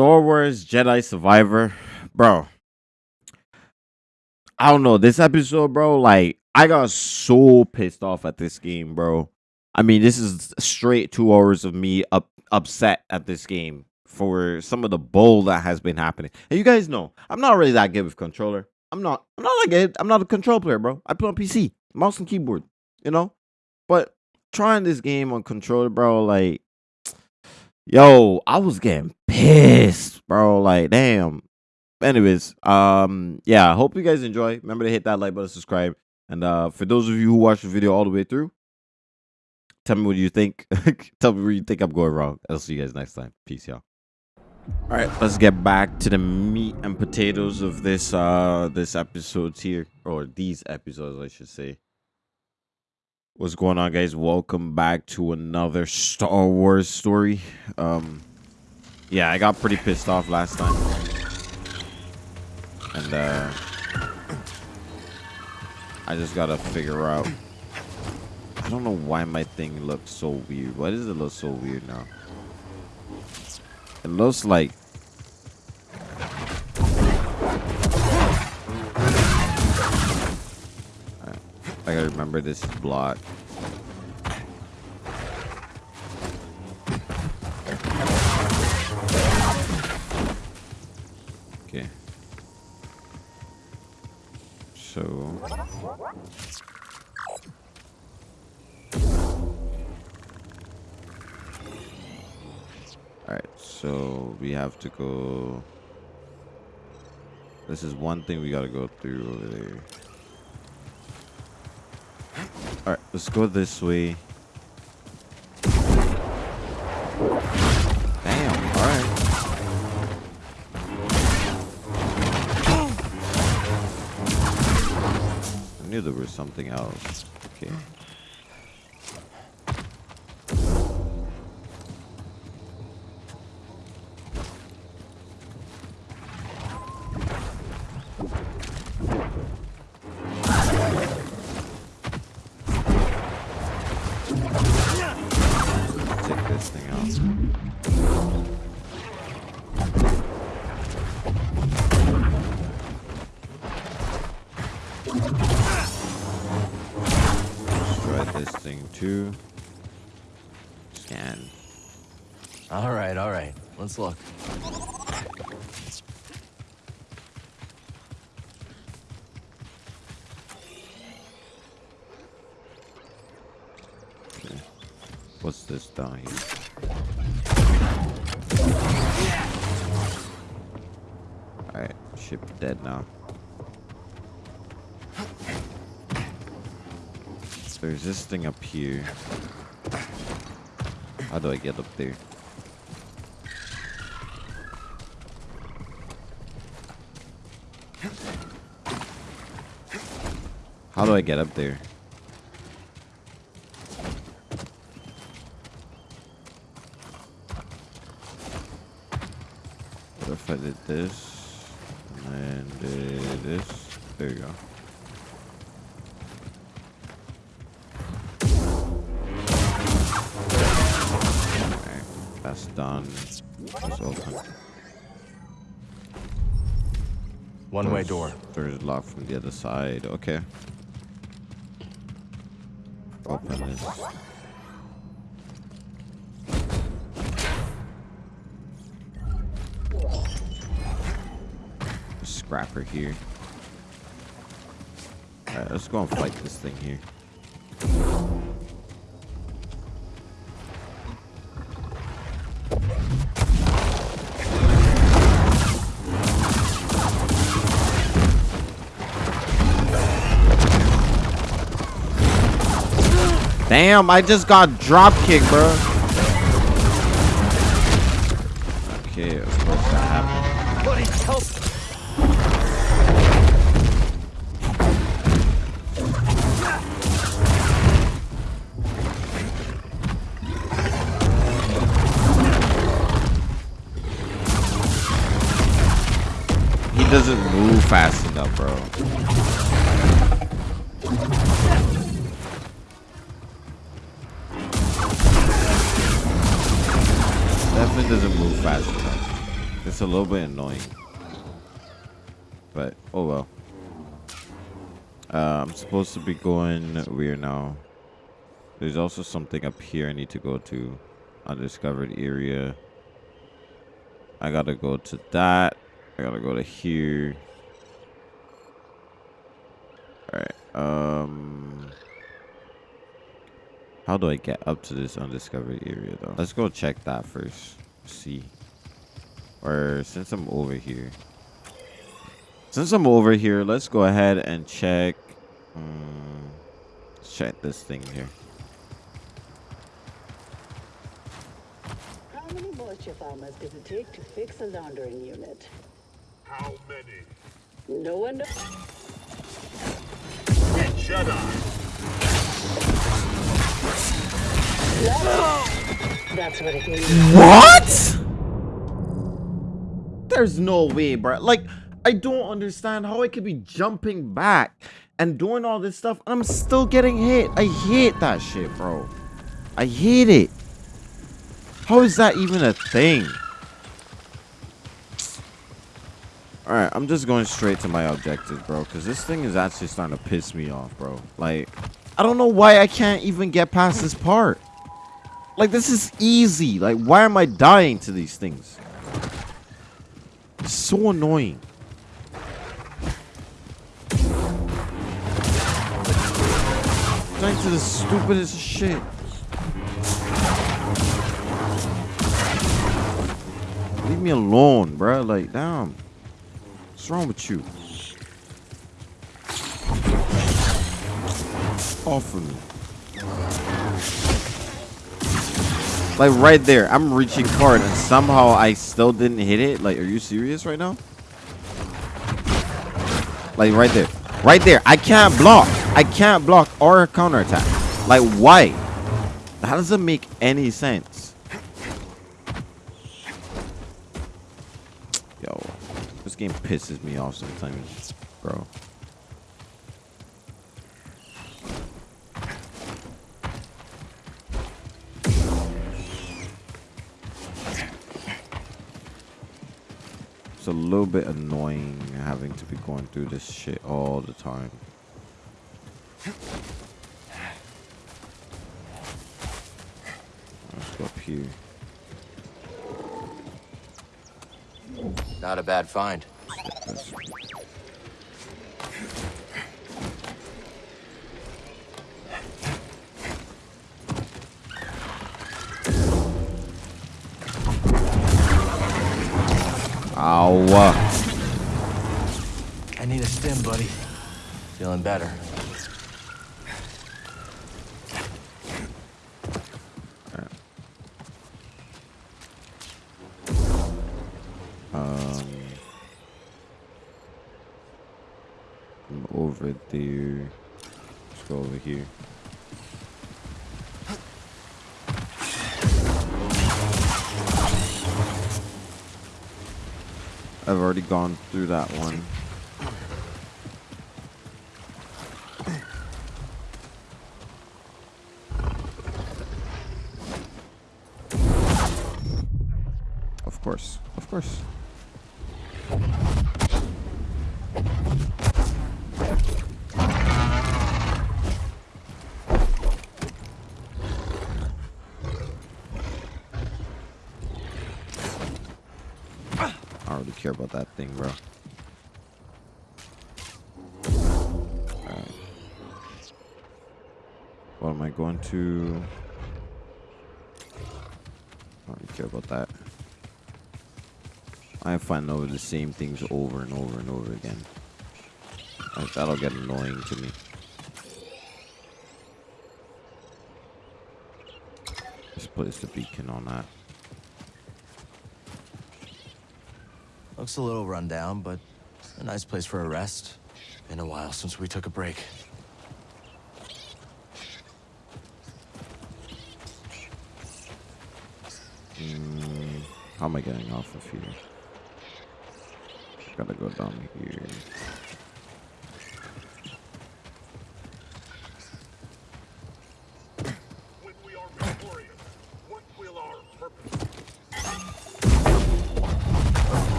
Star Wars Jedi Survivor, bro. I don't know this episode, bro. Like, I got so pissed off at this game, bro. I mean, this is straight two hours of me up upset at this game for some of the bull that has been happening. And you guys know, I'm not really that good with controller. I'm not. I'm not like. I'm not a control player, bro. I play on PC, mouse and keyboard. You know, but trying this game on controller, bro, like, yo, I was getting pissed, bro. Like, damn. Anyways, um, yeah, I hope you guys enjoy. Remember to hit that like button, subscribe, and uh, for those of you who watch the video all the way through, tell me what you think. tell me where you think I'm going wrong. I'll see you guys next time. Peace, y'all. All right, let's get back to the meat and potatoes of this uh this episodes here or these episodes, I should say. What's going on, guys? Welcome back to another Star Wars story. Um, yeah, I got pretty pissed off last time, and uh, I just gotta figure out. I don't know why my thing looks so weird. Why does it look so weird now? It looks like I gotta remember this block. Okay. So Alright, so we have to go This is one thing we gotta go through over there. Alright, let's go this way. Damn, alright. I knew there was something else. Okay. Let's look. What's this here? Alright, ship dead now. There's this thing up here. How do I get up there? How do I get up there? What if I did this and did this? There you go. That's done. It's open. One-way door. There's locked from the other side. Okay. Open this. Scrapper here. Alright, let's go and fight this thing here. Damn, I just got drop kick, bro. Okay, of course that happened. He doesn't move fast enough, bro. It's a little bit annoying. But, oh well. Uh, I'm supposed to be going where now? There's also something up here I need to go to. Undiscovered area. I gotta go to that. I gotta go to here. Alright. Um... How do I get up to this undiscovered area though? Let's go check that first. See. Or since I'm over here. Since I'm over here, let's go ahead and check. Um, check this thing here. How many moisture farmers does it take to fix a laundering unit? How many? No one knows. Shut up! That's what it means. What? There's no way, bro. Like, I don't understand how I could be jumping back and doing all this stuff. I'm still getting hit. I hate that shit, bro. I hate it. How is that even a thing? Alright, I'm just going straight to my objective, bro. Because this thing is actually starting to piss me off, bro. Like, I don't know why I can't even get past this part. Like, this is easy. Like, why am I dying to these things? So annoying. Dying to the stupidest shit. Leave me alone, bro. Like, damn. What's wrong with you? Off of me. Like right there, I'm reaching card and somehow I still didn't hit it. Like, are you serious right now? Like right there. Right there. I can't block. I can't block or counterattack. Like why? That doesn't make any sense. Yo, this game pisses me off sometimes, bro. Little bit annoying having to be going through this shit all the time. Let's go up here. Not a bad find. Better. Um, I'm over there. Let's go over here. I've already gone through that one. Care about that thing, bro. What am I going to? I don't really care about that. I find over the same things over and over and over again. Like, that'll get annoying to me. Let's place the beacon on that. Looks a little run down, but a nice place for a rest. Been a while since we took a break. Mm, how am I getting off of here? Gotta go down here.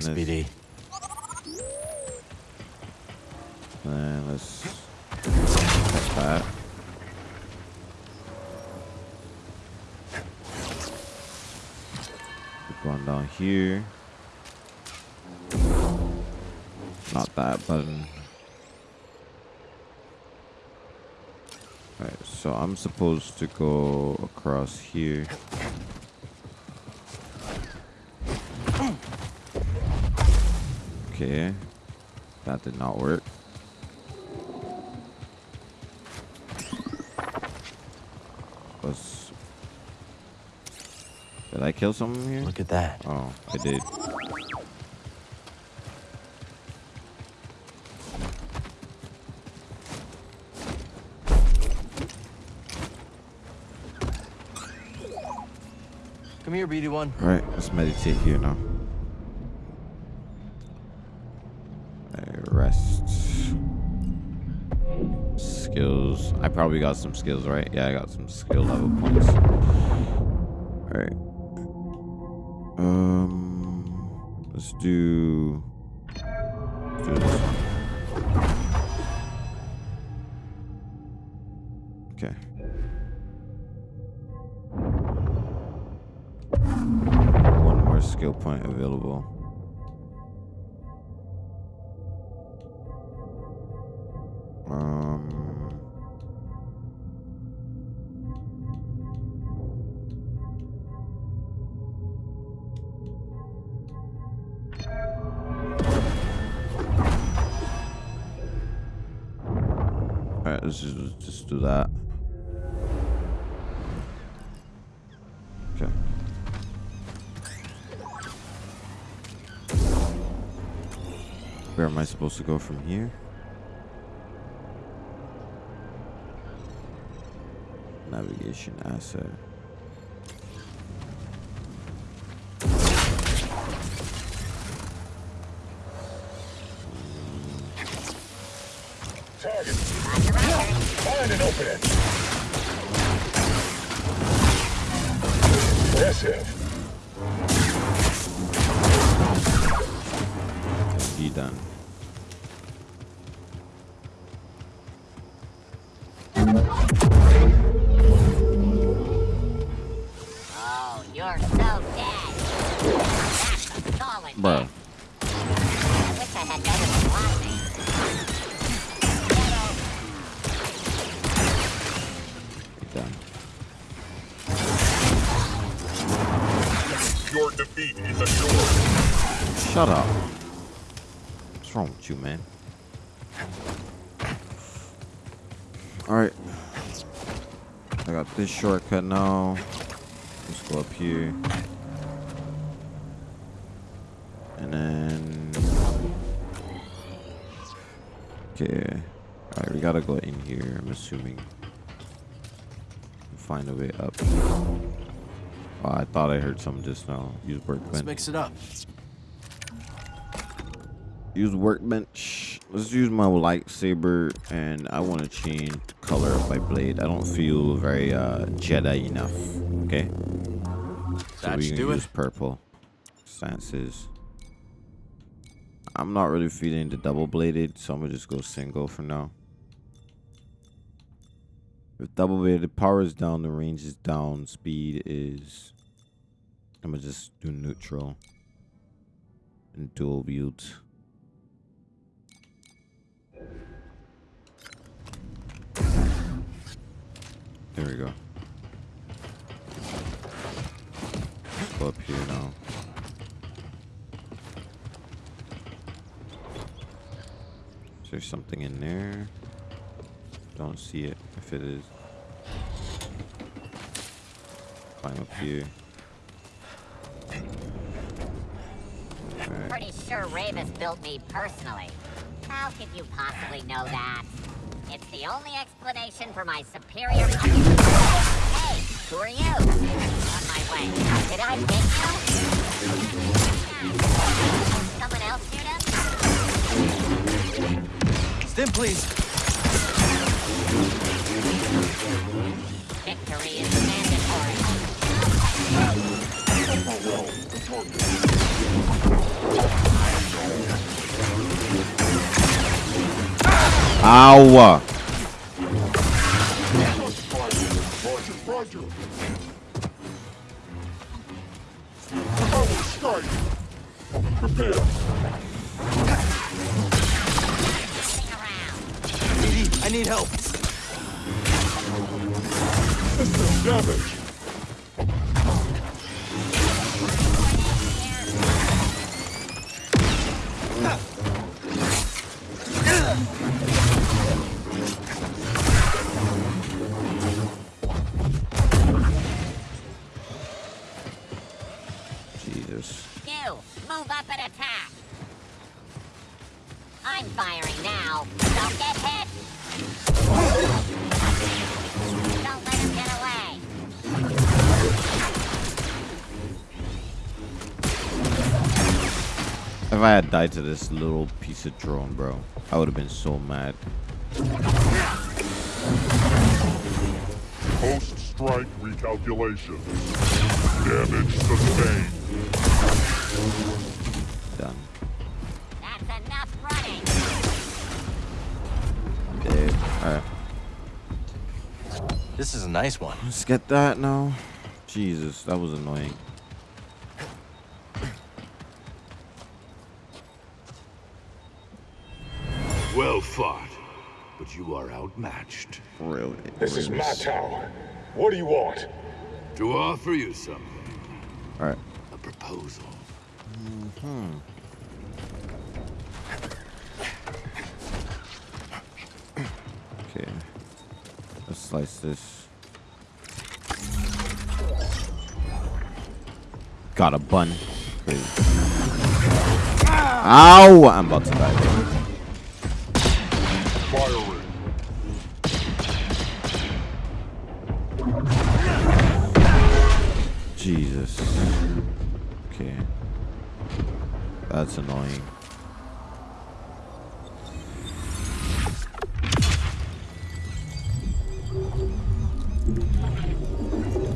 Thanks, this. BD. Then let's that. Going down here. Not that button. Alright, so I'm supposed to go across here. Okay. That did not work. Was did I kill someone here? Look at that. Oh, I did. Come here, BD1. All right, let's meditate here now. I probably got some skills, right? Yeah, I got some skill level points. Alright. Um, let's do. Do that. Okay. Where am I supposed to go from here? Navigation asset. This shortcut now. Let's go up here. And then. Okay. Alright, we gotta go in here, I'm assuming. Find a way up. Oh, I thought I heard something just now. Use Let's workbench. mix it up. Use workbench. Let's use my lightsaber, and I want to change color of my blade. I don't feel very uh, Jedi enough. Okay. So we can do use it. purple. Stances. I'm not really feeling the double bladed, so I'm gonna just go single for now. With double bladed power is down, the range is down, speed is. I'm gonna just do neutral and dual wield. There we go. Go up here now. Is there something in there? Don't see it. If it is, climb up here. Pretty sure Rayvis built me personally. How could you possibly know that? It's the only explanation for my superior. Hey, who are you? On my way. Did I pick you? Someone else shoot him? Stim, please. Victory is mandatory. BD, I need help. System damage. I had died to this little piece of drone, bro, I would have been so mad. Post-strike recalculation. Damage sustained. Done. That's enough running. Dead. Alright. This is a nice one. Let's get that now. Jesus, that was annoying. But you are outmatched. Really? This is my tower. What do you want? To offer you something, Alright. a proposal. Hmm. Okay. Let's slice this. Got a bun. Crazy. Ow! I'm about to die. Jesus. Okay. That's annoying.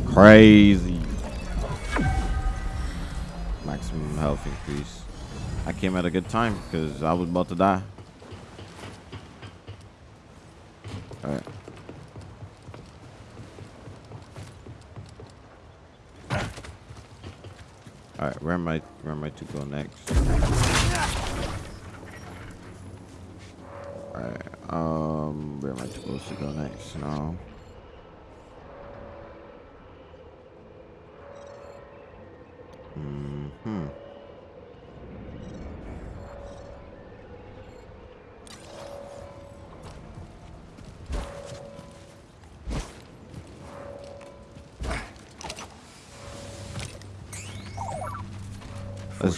Crazy. Maximum health increase. I came at a good time because I was about to die. Where am I where am I to go next? Alright, um where am I supposed to go next now? Hmm.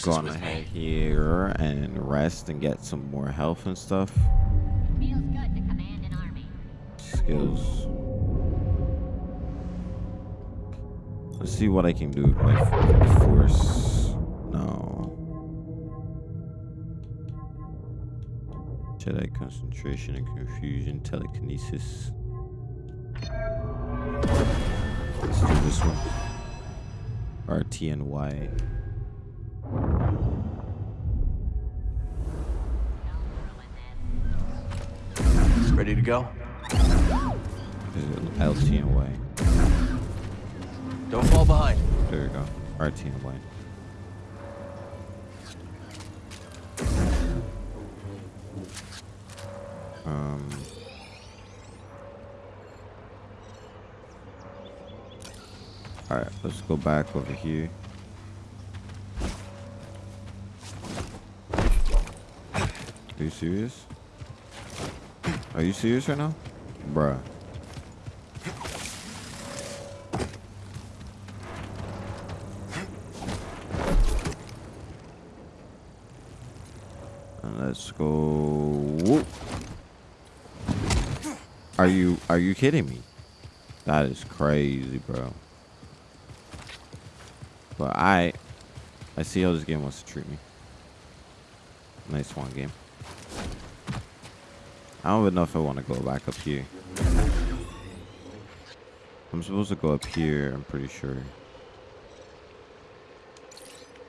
Let's go Forces on ahead here and rest and get some more health and stuff. Feels good to command an army. Skills. Let's see what I can do with my f- force. No. Jedi concentration and confusion, telekinesis. Let's do this one. RT go? Is it LT and Y? Don't fall behind. There you go. RT and Y. Um. All right, let's go back over here. Are you serious? Are you serious right now? Bruh. Let's go. Whoop. Are you are you kidding me? That is crazy, bro. But I I see how this game wants to treat me. Nice one game. I don't even know if I want to go back up here. I'm supposed to go up here, I'm pretty sure.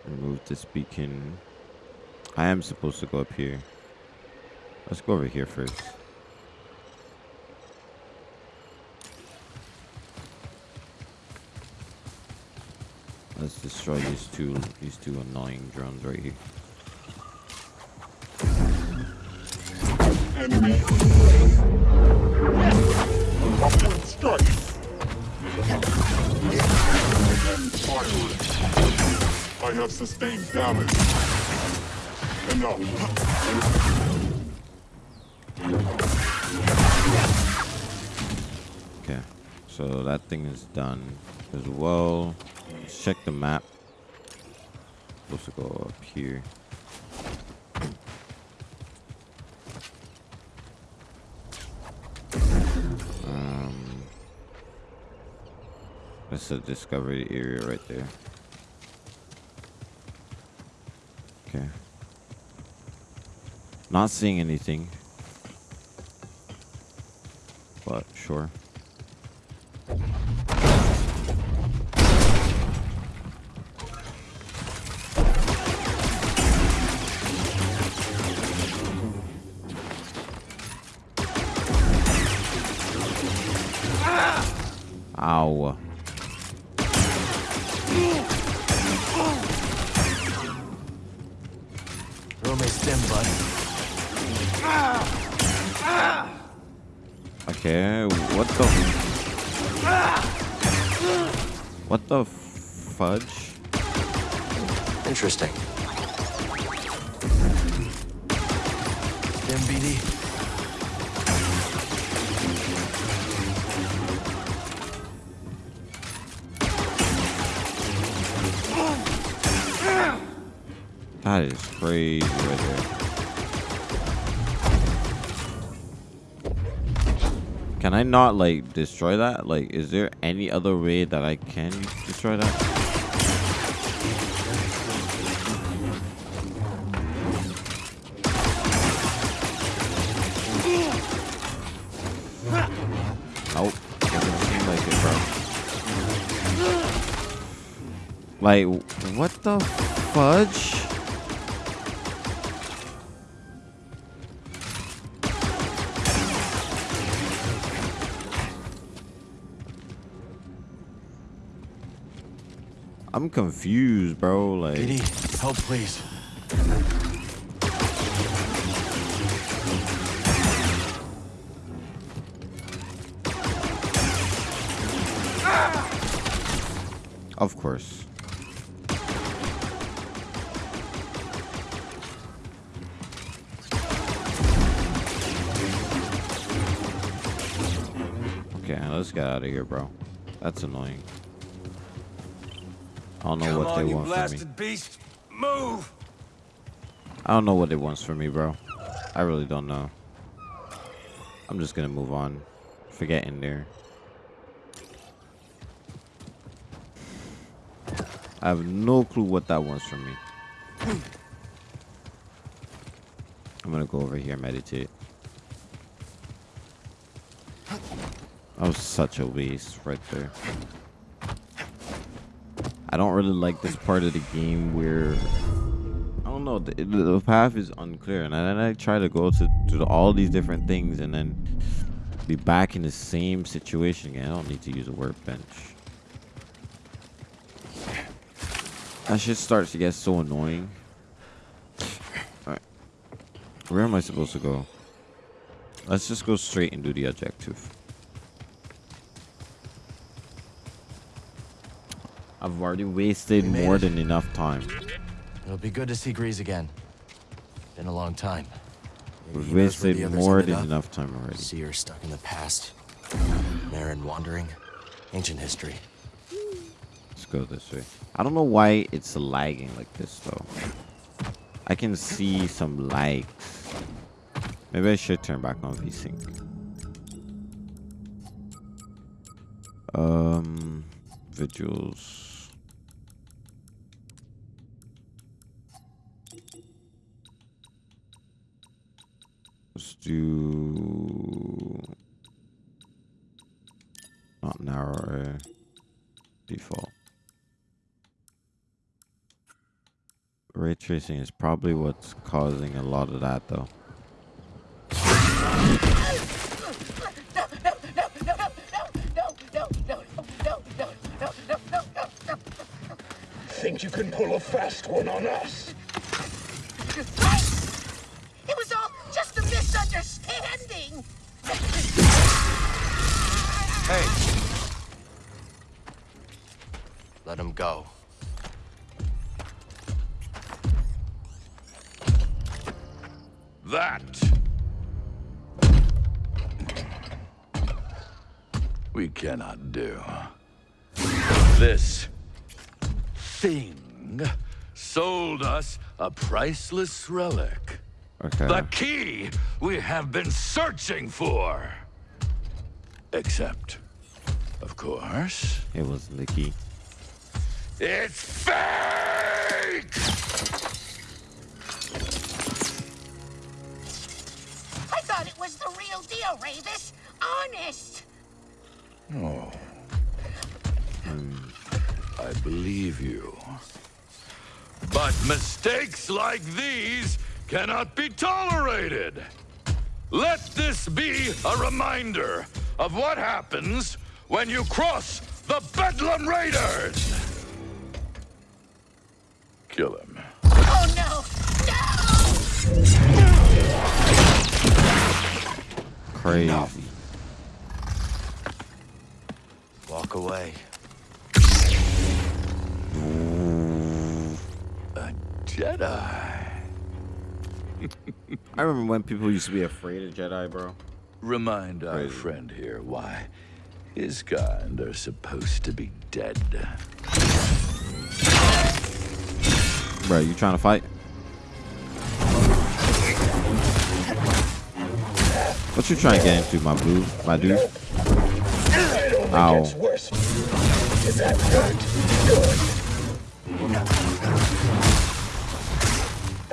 Remove this beacon. I am supposed to go up here. Let's go over here first. Let's destroy these two these two annoying drones right here. Enemy. Strike. I have sustained damage. Enough. Okay, so that thing is done as well. Let's check the map. Supposed to go up here. That's a discovery area right there. Okay. Not seeing anything. But sure. Not, like, destroy that? Like, is there any other way that I can destroy that? Like, what the fudge? Confused, bro. Like, BD, help, please. of course. Okay, let's get out of here, bro. That's annoying. Beast! Move! I don't know what it wants from me, bro. I really don't know. I'm just gonna move on. Forget in there. I have no clue what that wants from me. I'm gonna go over here meditate. That was such a waste right there. I don't really like this part of the game where I don't know the, the path is unclear, and then I try to go to to all these different things, and then be back in the same situation again. I don't need to use a workbench. That shit starts to get so annoying. Alright. Where am I supposed to go? Let's just go straight and do the objective. I've already wasted We more than enough time. It'll be good to see Greez again. Been a long time. We've he knows where wasted more than up. enough time already. See her stuck in the past. Merrin wandering. Ancient history. Let's go this way. I don't know why it's lagging like this though. I can see some lags. Maybe I should turn back on VSync. Um, visuals. Let's do not narrow default. Ray tracing is probably what's causing a lot of that though. Priceless relic. Okay. The key we have been searching for. Except, of course, It was the key. it's fake! I thought it was the real deal, Rayvis. Honest. Oh. Hmm. I believe you. But mistakes like these cannot be tolerated. Let this be a reminder of what happens when you cross the Bedlam Raiders. Kill him. Oh no! No! Crazy. Walk away. Jedi. I remember when people used to be afraid of Jedi, bro. Remind our Crazy. friend here why his kind are supposed to be dead. Bro, you trying to fight? What you trying to get into, my boo, my dude? It only Ow. worse. Is that hurt?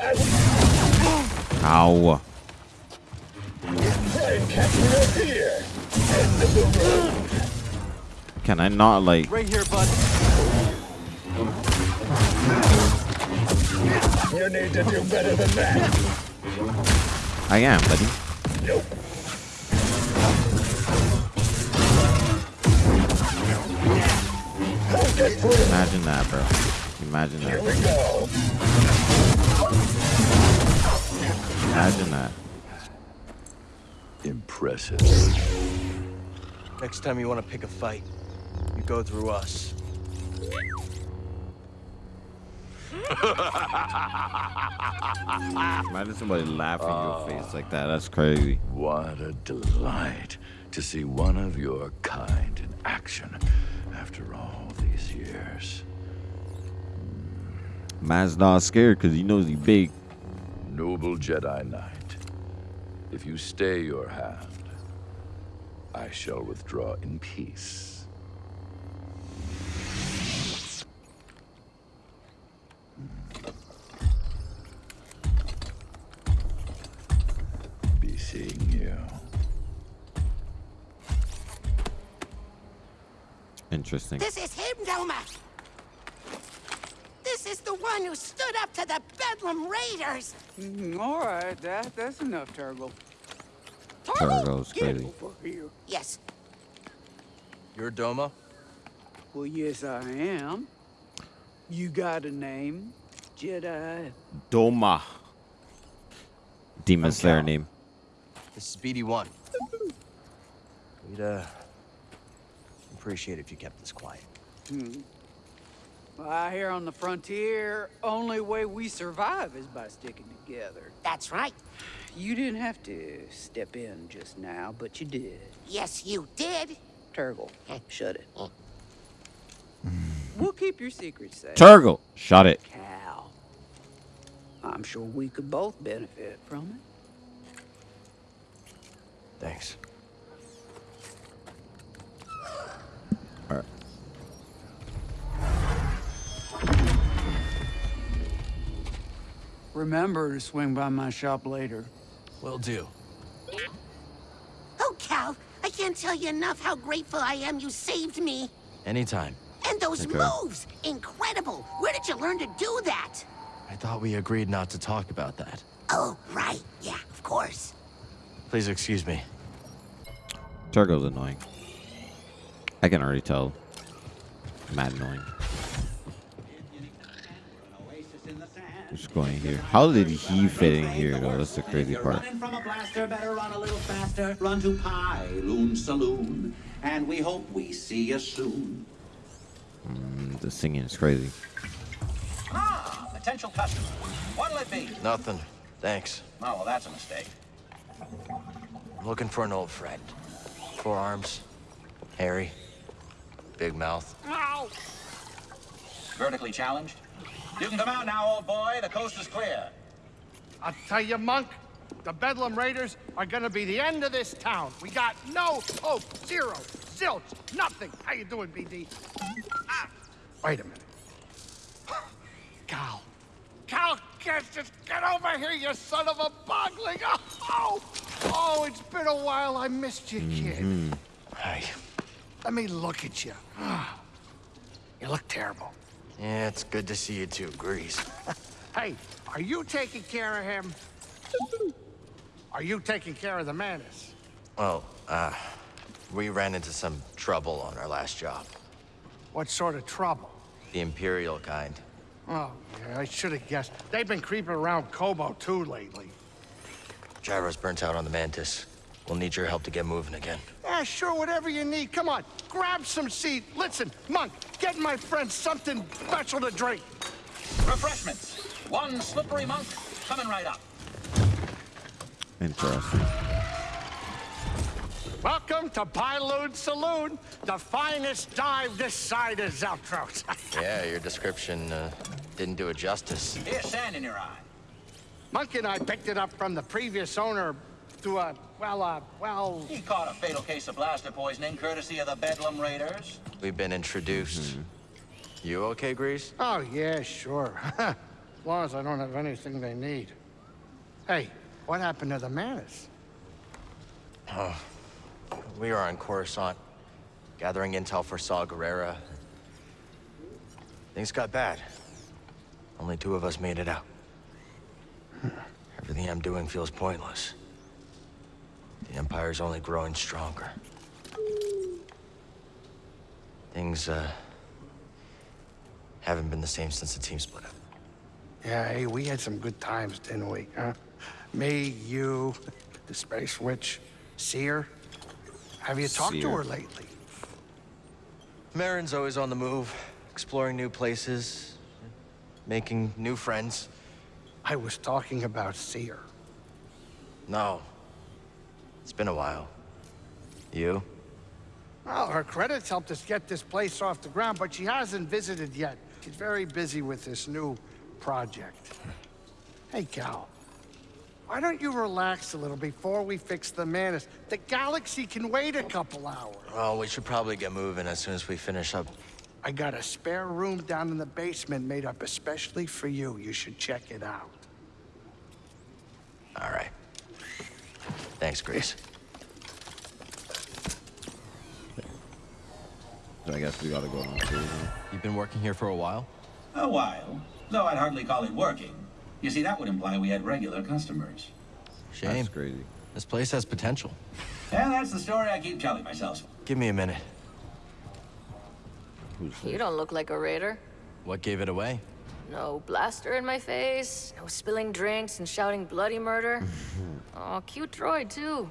Road. Can I not like? Right here, bud. You need to do better than that. I am, buddy. Nope. Imagine that, bro. Imagine Here that. We go. Imagine that. Impressive. Next time you want to pick a fight, you go through us. Imagine somebody laughing in your ah. face like that. That's crazy. What a delight to see one of your kind in action after all these years. Man's not scared because he knows he big. Noble Jedi Knight, if you stay your hand, I shall withdraw in peace. Be seeing you. Interesting. This is him, Doma. This is the one who stood up to the Bedlam Raiders. Mm, All right, that that's enough, Turgle. Turgo's Get crazy. over here. Yes. You're Doma? Well, yes, I am. You got a name, Jedi? Doma. Demon I'm Slayer name. This is BD1. We'd, uh, appreciate if you kept this quiet. Hmm. Well, out here on the frontier, only way we survive is by sticking together. That's right. You didn't have to step in just now, but you did. Yes, you did. Turgle, eh. shut it. Eh. We'll keep your secrets safe. Turgle. Shut it. Cal. I'm sure we could both benefit from it. Thanks. Remember to swing by my shop later. Will do. Oh, Cal, I can't tell you enough how grateful I am you saved me. Anytime. And those Okay. moves! Incredible! Where did you learn to do that? I thought we agreed not to talk about that. Oh, right. Yeah, of course. Please excuse me. Turgo's annoying. I can already tell. Mad annoying. Just going here. How did he fit in here though? That's the crazy part. Running from a blaster, better run a little faster. Run to Pyloon Saloon, and we hope we see you soon. Mm, the singing is crazy. Ah, potential customer. What'll it be? Nothing. Thanks. Oh, well, that's a mistake. I'm looking for an old friend. Four arms. Hairy. Big mouth. Vertically challenged? You can come out now, old boy. The coast is clear. I'll tell you, Monk, the Bedlam Raiders are gonna be the end of this town. We got no hope, zero, zilch, nothing. How you doing, BD? Ah, wait a minute. Cal. Cal, get, just get over here, you son of a bogling. Oh, oh, oh, it's been a while. I missed you, kid. Hey, Let me look at you. You look terrible. Yeah, it's good to see you too, Greez. Hey, are you taking care of him? Are you taking care of the Mantis? Well, uh, we ran into some trouble on our last job. What sort of trouble? The Imperial kind. Oh, yeah, I should have guessed. They've been creeping around Koboh too lately. Gyro's burnt out on the Mantis. We'll need your help to get moving again. Yeah, sure, whatever you need. Come on, grab some seat. Listen, Monk, get my friend something special to drink. Refreshments. One slippery monk coming right up. Interesting. Welcome to Pyloon Saloon, the finest dive this side of Zaltros. Yeah, your description uh, didn't do it justice. Here's sand in your eye. Monk and I picked it up from the previous owner through a, well, uh, well, He caught a fatal case of blaster poisoning courtesy of the Bedlam Raiders. We've been introduced. You okay, Greez? oh, yeah, sure. as long as I don't have anything they need. Hey, what happened to the Mantis? We are on Coruscant, gathering intel for Saw Gerrera. Things got bad. Only two of us made it out. Everything I'm doing feels pointless. The Empire's only growing stronger. Things, uh, haven't been the same since the team split up. Yeah, hey, we had some good times, didn't we, huh? Me, you, the Space Witch, Cere. Have you talked to her lately? Merrin's always on the move, exploring new places, making new friends. I was talking about Cere. No. It's been a while. You? Well, her credits helped us get this place off the ground, but she hasn't visited yet. She's very busy with this new project. Hey, Cal. Why don't you relax a little before we fix the Mantis? The galaxy can wait a couple hours. Well, we should probably get moving as soon as we finish up. I got a spare room down in the basement made up especially for you. You should check it out. All right. Thanks, Greez. So I guess we gotta go on now. You've been working here for a while? A while. Though I'd hardly call it working. You see, that would imply we had regular customers. Shame. That's crazy. This place has potential. Yeah, that's the story I keep telling myself. Give me a minute. You don't look like a raider. What gave it away? No blaster in my face, no spilling drinks and shouting bloody murder. oh, cute droid, too.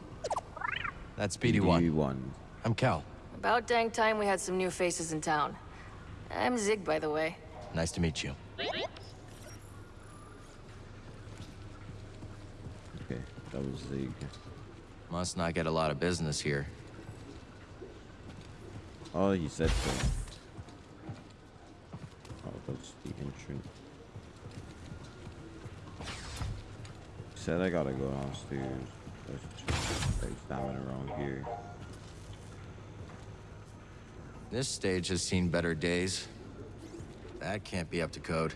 That's BD1. one. I'm Cal. About dang time we had some new faces in town. I'm Zig, by the way. Nice to meet you. Okay, that was Zig. Must not get a lot of business here. Oh, he said so. Oh, that's the entrance. He said I gotta go downstairs. That's true. Like stamina around here. This stage has seen better days. That can't be up to code.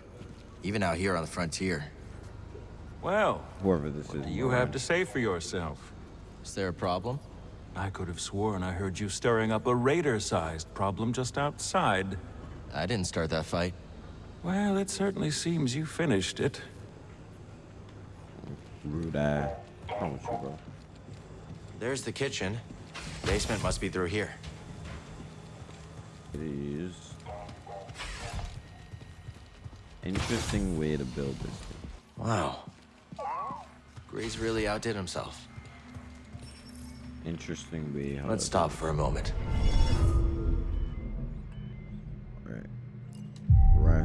Even out here on the frontier. Well, Whoever this what is. do you have to say for yourself? Is there a problem? I could have sworn I heard you stirring up a raider-sized problem just outside. I didn't start that fight. Well, it certainly seems you finished it. Rude ass. Wrong oh, with you, bro? There's the kitchen. Basement must be through here. It is. Interesting way to build this. thing. Wow. Gray's really outdid himself. Interesting way. Let's stop for a moment.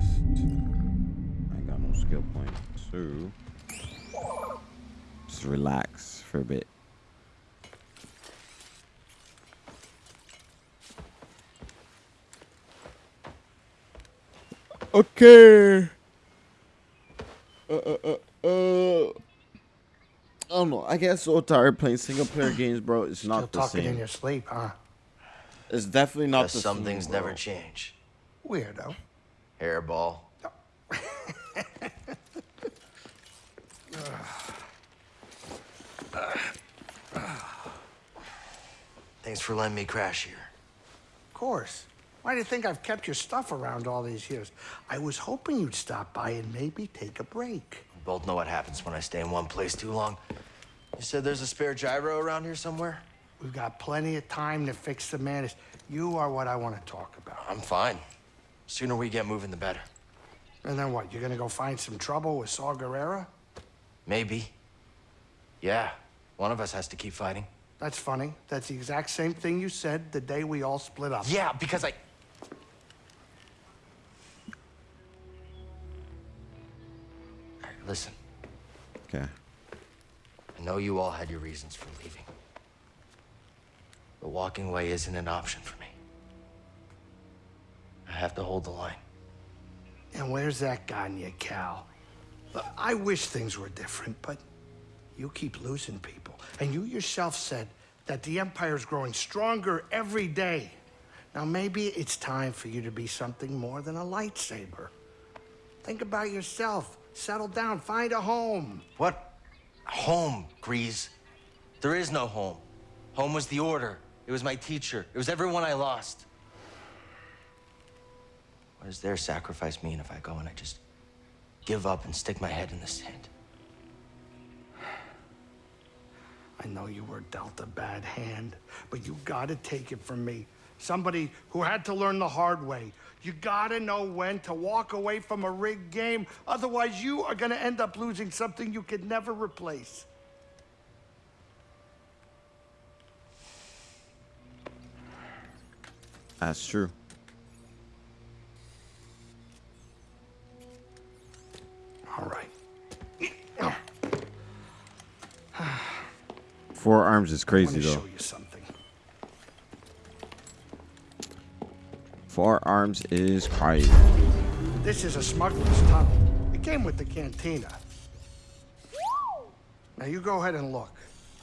Rest. I got no skill points. So just relax for a bit. Okay. Uh, uh, uh, uh. I don't know. I get so tired playing single player games, bro. It's Still not the talking in your sleep, huh? It's definitely not Guess the some same. things bro. never change. Weirdo. Hairball. Thanks for letting me crash here. Of course. Why do you think I've kept your stuff around all these years? I was hoping you'd stop by and maybe take a break. We both know what happens when I stay in one place too long. You said there's a spare gyro around here somewhere? We've got plenty of time to fix the madness. You are what I want to talk about. I'm fine. Sooner we get moving, the better. And then what? You're gonna go find some trouble with Saw Gerrera? Maybe. Yeah, one of us has to keep fighting. That's funny. That's the exact same thing you said the day we all split up. Yeah, because I. All right, listen, Okay. I know you all had your reasons for leaving. But walking away isn't an option for me. I have to hold the line. And where's that gotten you, Cal? I wish things were different, but you keep losing people. And you yourself said that the Empire is growing stronger every day. Now, maybe it's time for you to be something more than a lightsaber. Think about yourself. Settle down. Find a home. What? Home, Greez. There is no home. Home was the order. It was my teacher. It was everyone I lost. What does their sacrifice mean if I go and I just give up and stick my head in the sand? I know you were dealt a bad hand, but you gotta take it from me. Somebody who had to learn the hard way. You gotta know when to walk away from a rigged game. Otherwise, you are gonna end up losing something you could never replace. That's true. All right. Four arms is crazy though. show you something. Four arms is crazy. This is a smuggler's tunnel. It came with the cantina. Now you go ahead and look.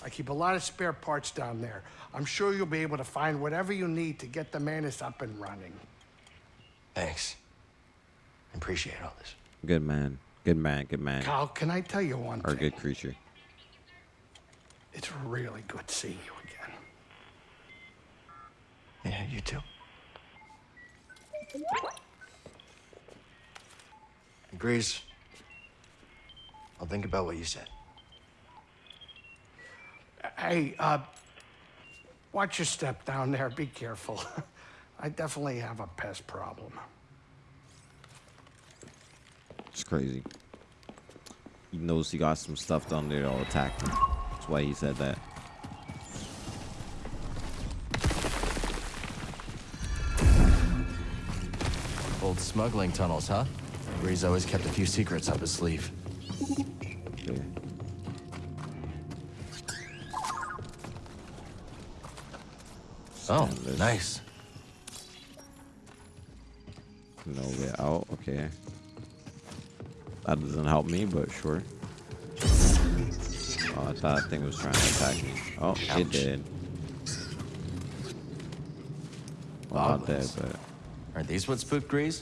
I keep a lot of spare parts down there. I'm sure you'll be able to find whatever you need to get the Mantis up and running. Thanks. I appreciate all this. Good man. Good man. Good man. Kyle, can I tell you one Or thing? good creature. It's really good seeing you again. Yeah, you too. Greez. I'll think about what you said. Hey, uh, watch your step down there. Be careful. I definitely have a pest problem. It's crazy. He knows he got some stuff down there that'll attack him. That's why he said that. Old smuggling tunnels, huh? Greez always kept a few secrets up his sleeve. Okay. Oh, nice. No way out. Okay. That doesn't help me, but sure. Oh, I thought that thing was trying to attack me. Oh, it did. Well, not dead, but Are these what spooked Greez?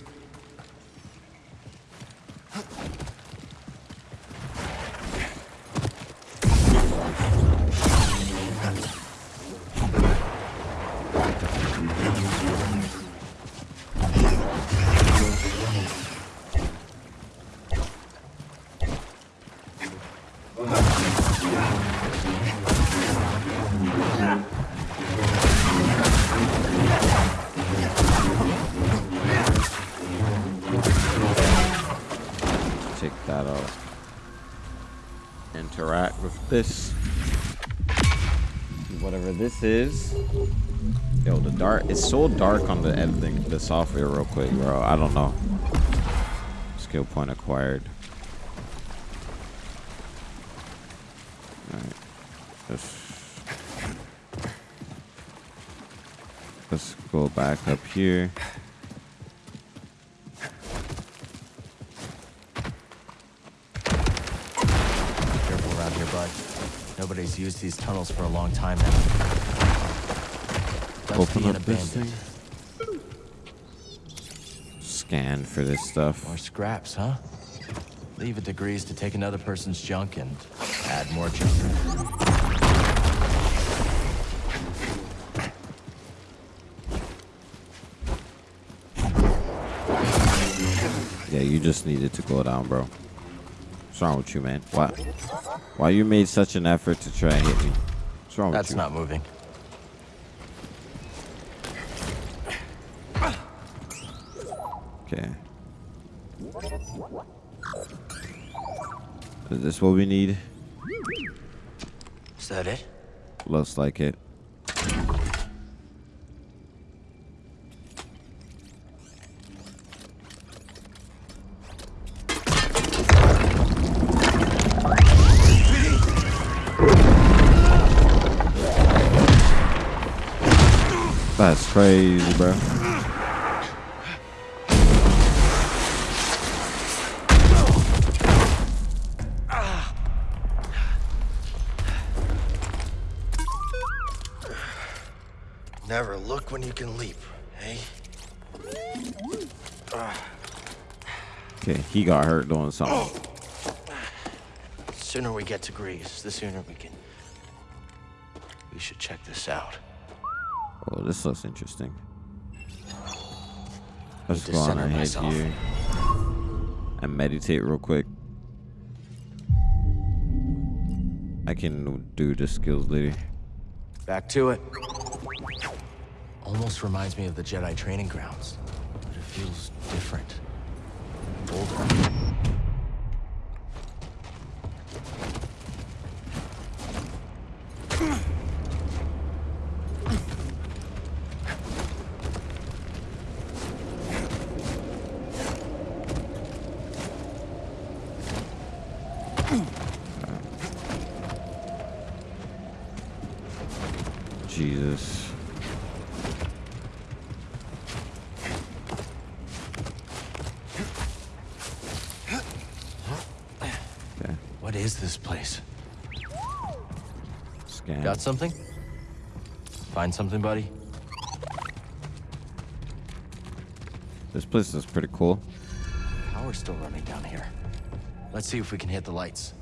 It's so dark on the editing, the software, real quick, bro. I don't know. Skill point acquired. Alright. Let's, let's go back up here. Careful around here, bud. Nobody's used these tunnels for a long time now. Open up this abandoned. thing. Scan for this stuff. More scraps, huh? Leave it to Greez to take another person's junk and add more junk. Yeah, you just needed to go down, bro. What's wrong with you, man? Why? Why you made such an effort to try and hit me? What's wrong That's with you? not moving. Is this what we need? Is that it? Looks like it. That's crazy, bro. When you can leap, hey? Okay, he got hurt doing something. sooner we get to Greez, the sooner we can... We should check this out. Oh, this looks interesting. Let's go on ahead myself. here and meditate real quick. I can do the skills later. Back to it. Almost reminds me of the Jedi training grounds, but it feels different. Older. Jesus. Is this place? scan. Got something? Find something, buddy? This place is pretty cool. Power's still running down here. Let's see if we can hit the lights.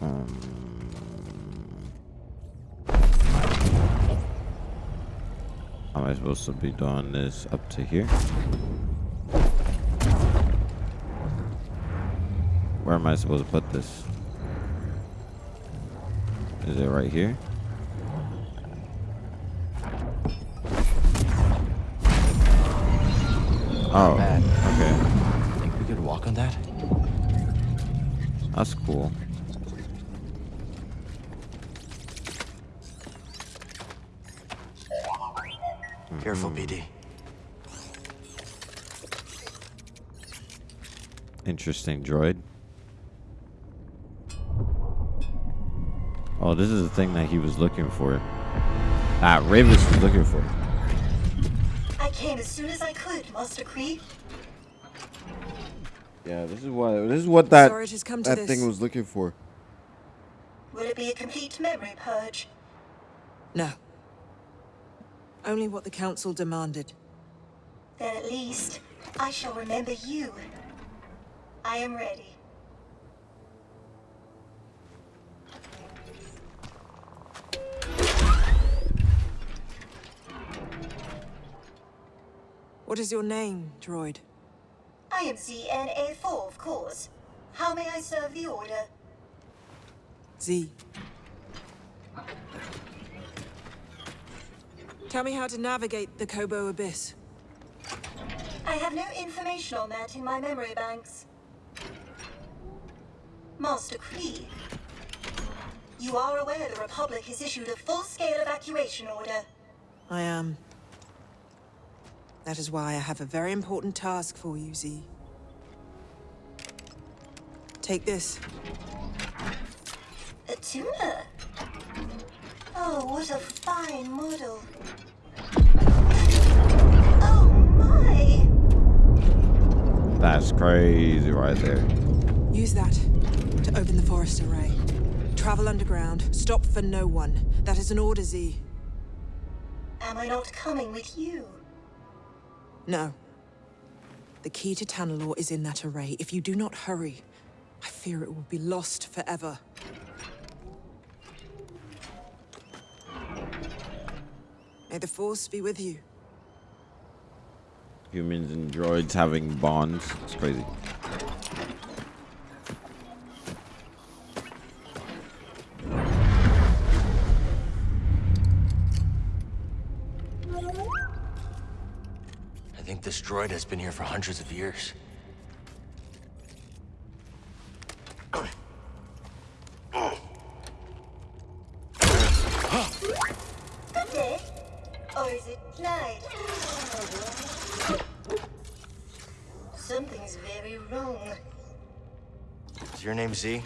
Um, how am I supposed to be doing this up to here? Where am I supposed to put this? Is it right here? Oh, Bad. okay. Think we could walk on that? That's cool. Careful, mm-hmm. BD. Interesting droid. Oh, this is the thing that he was looking for. Ah, Rayvis was looking for. I came as soon as I could, Master Creed. Yeah, this is what this is what that Sorry it has come to that this. thing was looking for. Will it be a complete memory purge? No. Only what the Council demanded. Then at least I shall remember you. I am ready. What is your name, droid? I am ZNA4, of course. How may I serve the Order? Z. Tell me how to navigate the Koboh Abyss. I have no information on that in my memory banks. Master Khri, you are aware the Republic has issued a full-scale evacuation order. I am. That is why I have a very important task for you, Z. Take this. A tuna? Oh, what a fine model. Oh my! That's crazy right there. Use that to open the forest array. Travel underground. Stop for no one. That is an order, Z. Am I not coming with you? No. The key to Tanalorr is in that array. If you do not hurry, I fear it will be lost forever. May the Force be with you. Humans and droids having bonds. It's crazy. Think this droid has been here for hundreds of years. Good day. Or is it night? Something's very wrong. Is your name Z?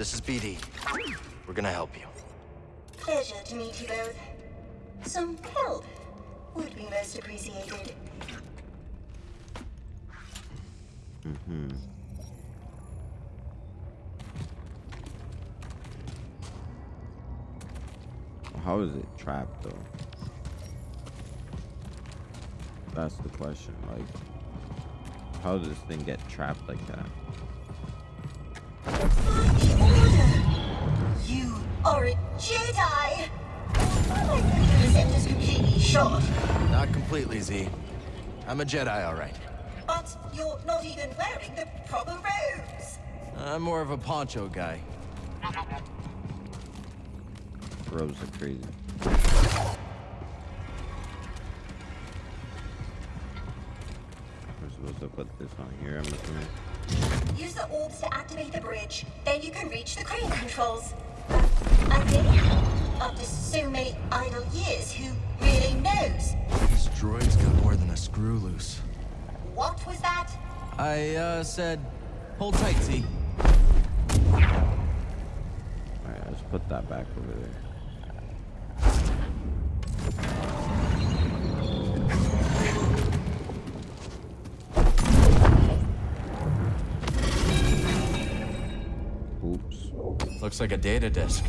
This is BD. We're gonna help you. Pleasure to meet you both. Some help would be most appreciated. Mm-hmm. How is it trapped though? That's the question. Like, how does this thing get trapped like that? You are a Jedi! I think the sentence completely short. Not completely, Z. I'm a Jedi, all right. But you're not even wearing the proper robes! I'm more of a poncho guy. Robes are crazy. We're supposed to put this on here, I'm assuming. Use the orbs to activate the bridge. Then you can reach the crane controls. I after so many idle years, who really knows? This droid's got more than a screw loose. What was that? I, uh, said, hold tight, Z. Alright, let's put that back over there. Oops. Looks like a data disk.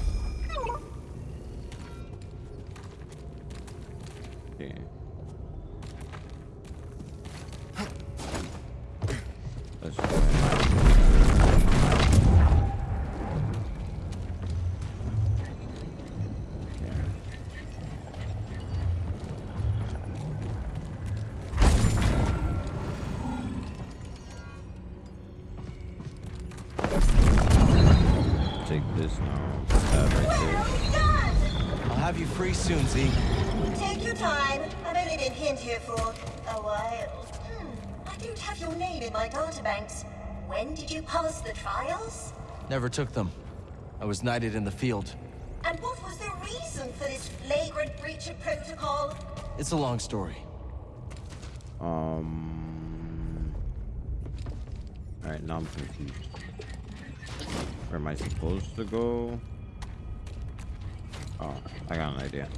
Never took them. I was knighted in the field. And what was the reason for this flagrant breach of protocol? It's a long story. Um. Alright, now I'm confused. Where am I supposed to go? Oh, I got an idea.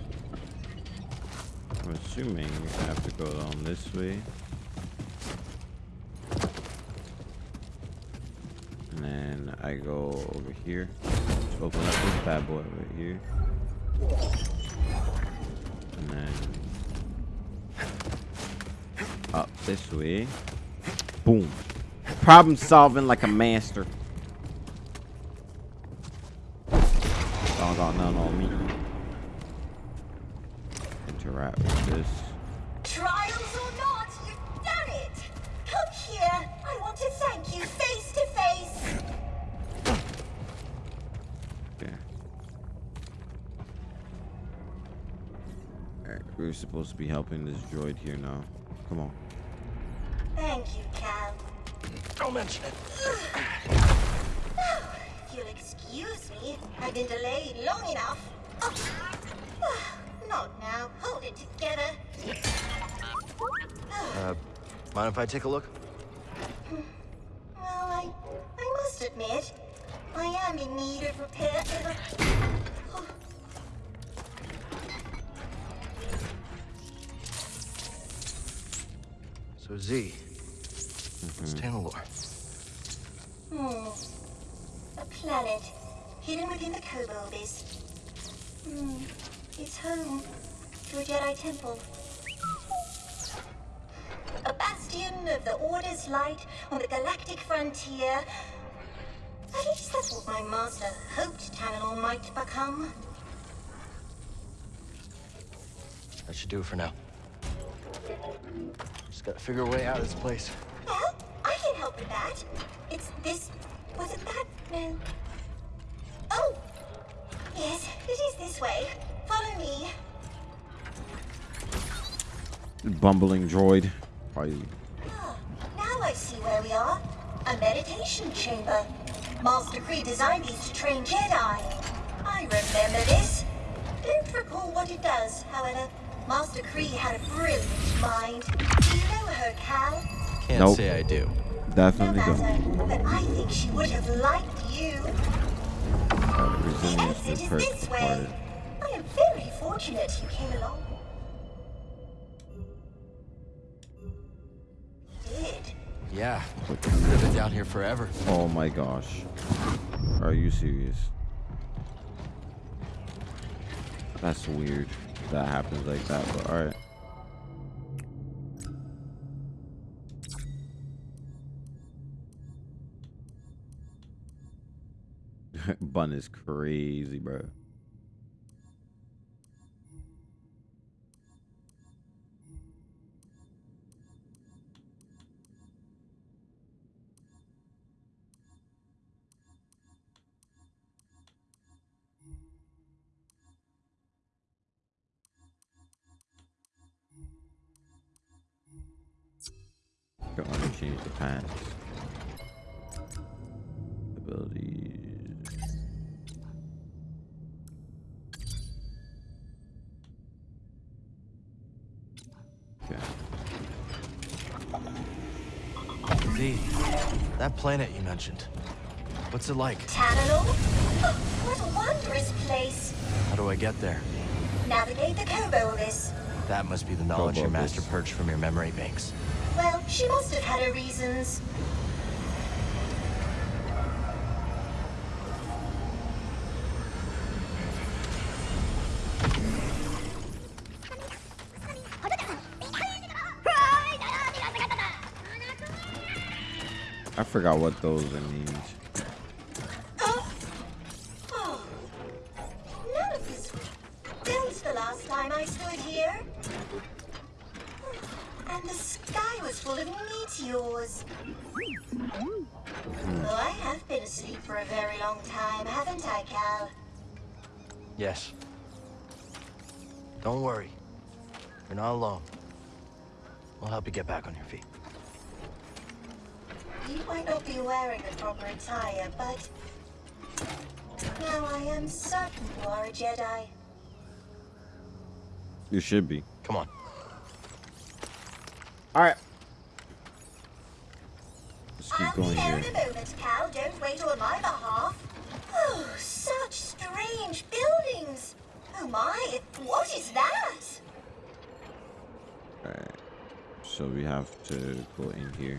I'm assuming I have to go down this way. And then I go over here. Open up this bad boy over here. And then up this way. Boom. Problem solving like a master. Y'all got none on me. Interact with this. We're supposed to be helping this droid here now. Come on. Thank you, Cal. Don't mention it. If you'll excuse me, I've been delayed long enough. Oh. Not now. Hold it together. Uh, mind if I take a look? Well, I, I must admit, I am in need of repair. So Z, it's Tanalorr. Hmm. A planet hidden within the Kobolds. Hmm. It's home to a Jedi temple. A bastion of the Order's light on the galactic frontier. At least that's what my master hoped Tanalorr might become. That should do it for now. Just gotta figure a way out of this place. Well, I can help with that. It's this. Was it that? No. Oh! Yes, it is this way. Follow me. Bumbling droid. Probably. Now I see where we are. A meditation chamber. Master Khri designed these to train Jedi. I remember this. Don't recall what it does, however. Master Khri had a brilliant mind. Do you know her, Cal? Can't Nope. say I do. Definitely no don't. but I think she would have liked you. Uh, resilience It is is first this way. I am very fortunate you came along. Did. Yeah, could have been down here forever. Oh my gosh. Are you serious? That's weird. That happens like that, but alright. Bun is crazy, bro. Don't want to change the pants. Abilities. Okay. Z, that planet you mentioned. What's it like? Tanalorr? Oh, what a wondrous place. How do I get there? Navigate the Kobolds. That must be the knowledge your master purged from your memory banks. Well, she must have had her reasons. I forgot what those means. Oh. Get back on your feet. You might not be wearing the proper attire, but now I am certain you are a Jedi. You should be. Come on. Alright. Let's keep I'll going be here. in a moment, Cal. Don't wait on my behalf. Oh, such strange buildings. Oh my, what is that? Alright. So we have to go in here.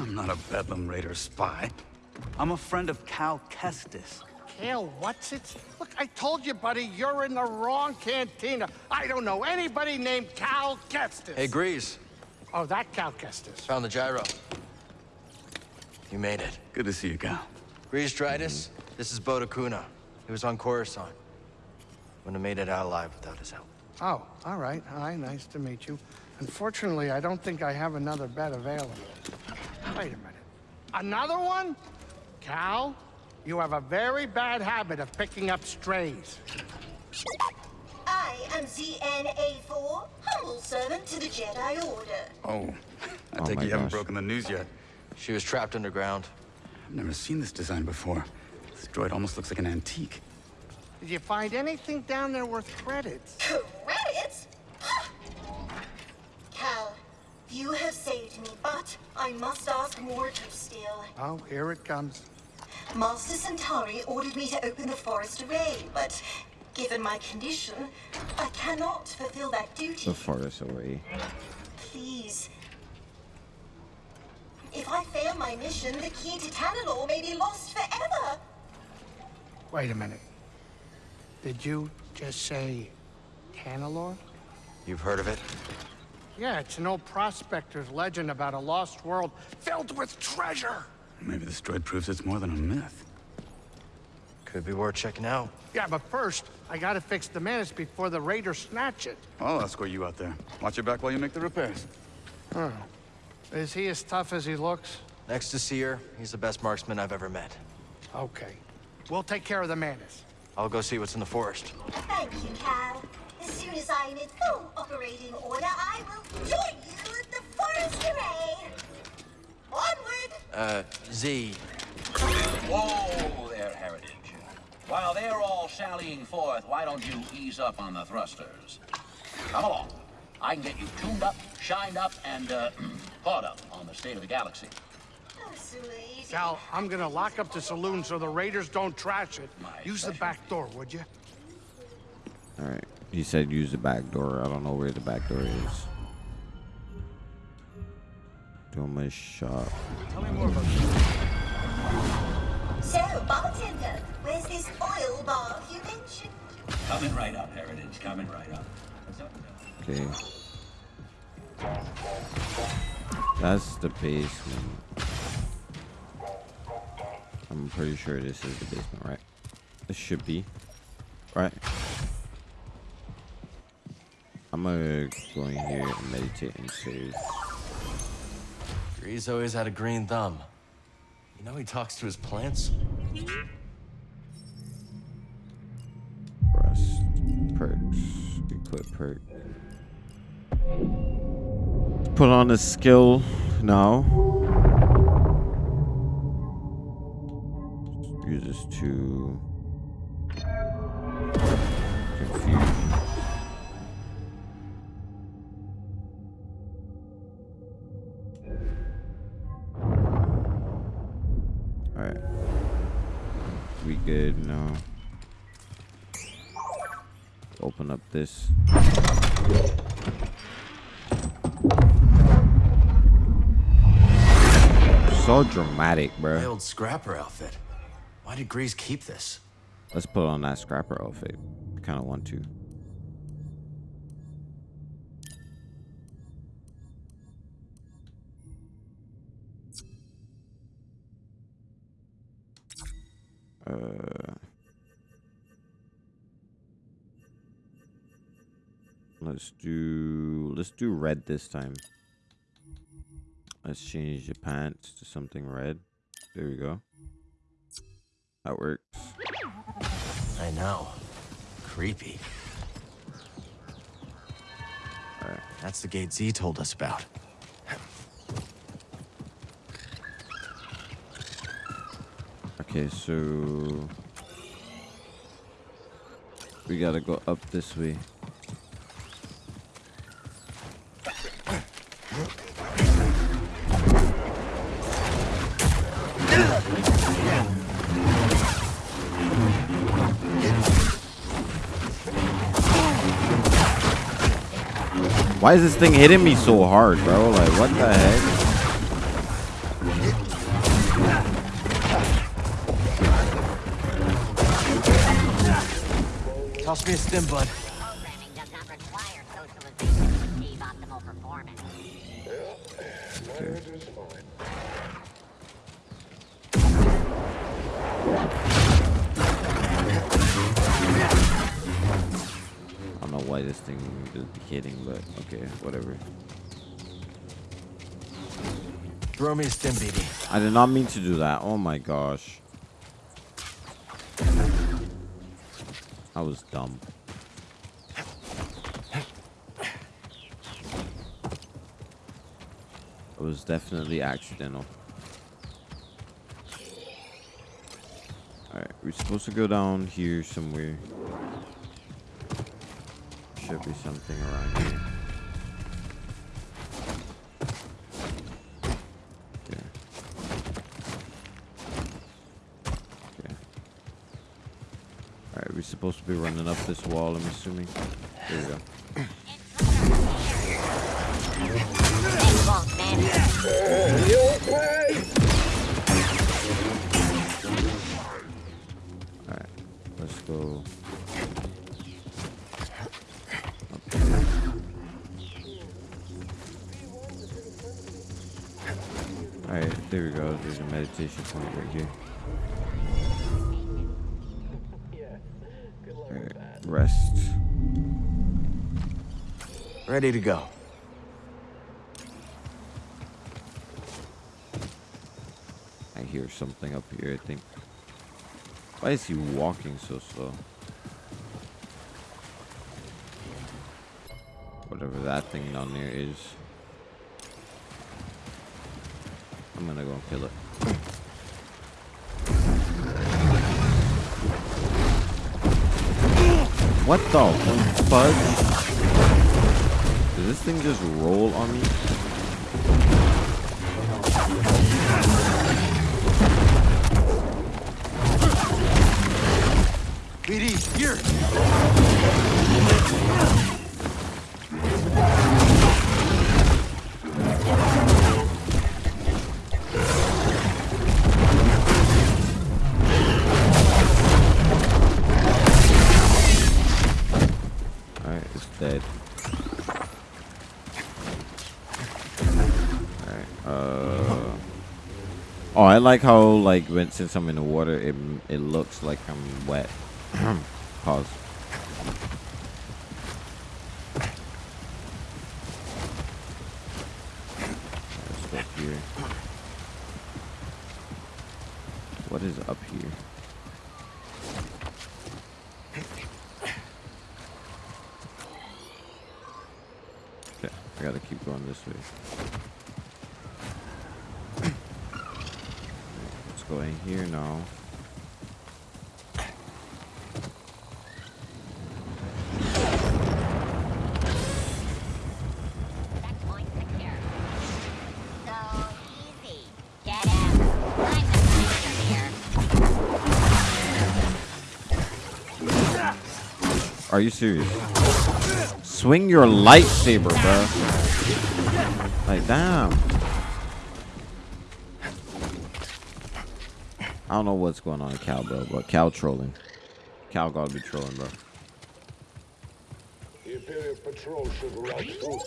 I'm not a Bedlam Raider spy. I'm a friend of Cal Kestis. Cal, what's it? Look, I told you, buddy, you're in the wrong cantina. I don't know anybody named Cal Kestis. Hey, Greez. Oh, that Cal Kestis. Found the gyro. You made it. Good to see you, Cal. Greez Dritus, this is Bode Akuna. He was on Coruscant. Wouldn't have made it out alive without his help. Oh, all right. Hi, nice to meet you. Unfortunately, I don't think I have another bed available. Wait a minute. Another one? Cal, you have a very bad habit of picking up strays. I am ZNA4, humble servant to the Jedi Order. Oh, I Oh take my you haven't broken the news yet. She was trapped underground. I've never seen this design before. This droid almost looks like an antique. Did you find anything down there worth credits? Credits? Cal, you have saved me, but I must ask more to steal. Oh, here it comes. Master Santari ordered me to open the forest array, but given my condition, I cannot fulfill that duty. The forest array. Please. If I fail my mission, the key to Tanalorr may be lost forever. Wait a minute. Did you just say Tanalorr? You've heard of it? Yeah, it's an old prospector's legend about a lost world filled with treasure. Maybe this droid proves it's more than a myth. Could be worth checking out. Yeah, but first, I gotta fix the Mantis before the Raiders snatch it. I'll escort you out there. Watch your back while you make the repairs. Oh. Is he as tough as he looks? Next to Cere, he's the best marksman I've ever met. Okay. We'll take care of the Mantis. I'll go see what's in the forest. Thank you, Cal. As soon as I'm in full operating order, I will join you at the forest array. Onward! Uh, Z. Whoa there, Heritage. While they're all sallying forth, why don't you ease up on the thrusters? Come along. I can get you tuned up, shined up, and uh, caught up on the state of the galaxy. Oh, sweet. Cal, I'm gonna lock up the saloon so the Raiders don't trash it. Use the back door, would you? Alright. He said use the back door. I don't know where the back door is. Doma shop. Tell me more about So, bartender, where's this oil bar you mentioned? Coming right up, Heritage. Coming right up. Okay. That's the basement. I'm pretty sure this is the basement, right? This should be. Right? I'm gonna go in here and meditate and save. Greez always had a green thumb. You know he talks to his plants? Rest. Perks. Equip perk. Put on a skill now. Use this to confuse. Alright. We good now. Open up this. So dramatic, My bro. old scrapper outfit. Why did Greez keep this? Let's put on that scrapper outfit. Kind of want to. Uh, let's do let's do red this time. Let's change the pants to something red. There we go. That works. I know. Creepy. Alright. That's the gate Z told us about. Okay, so we gotta go up this way. Why is this thing hitting me so hard, bro? Like, what the heck? Toss me a stim, bud. Okay, whatever. Throw me a stim, BB. I did not mean to do that. Oh my gosh. I was dumb. It was definitely accidental. Alright, we're supposed to go down here somewhere. Should be something around here. We're supposed to be running up this wall, I'm assuming. There we go. Alright, let's go. Alright, there we go. There's a meditation point right here. Alright, rest. Ready to go. I hear something up here, I think. Why is he walking so slow? Whatever that thing down there is. I'm gonna go and kill it. What the fudge? Does this thing just roll on me? BD, here! Like how, like, when since I'm in the water, it, it looks like I'm wet. Pause. Let's go up here. What is up here? Okay, I gotta keep going this way. Let's go in here now. Checkpoint secure. So easy. Get him. I'm the master here. Are you serious? Swing your lightsaber, bro. Like, damn. I don't know what's going on with Cal, bro, but Cal trolling. Cal gotta be trolling, bro. Imperial Patrol should rout through.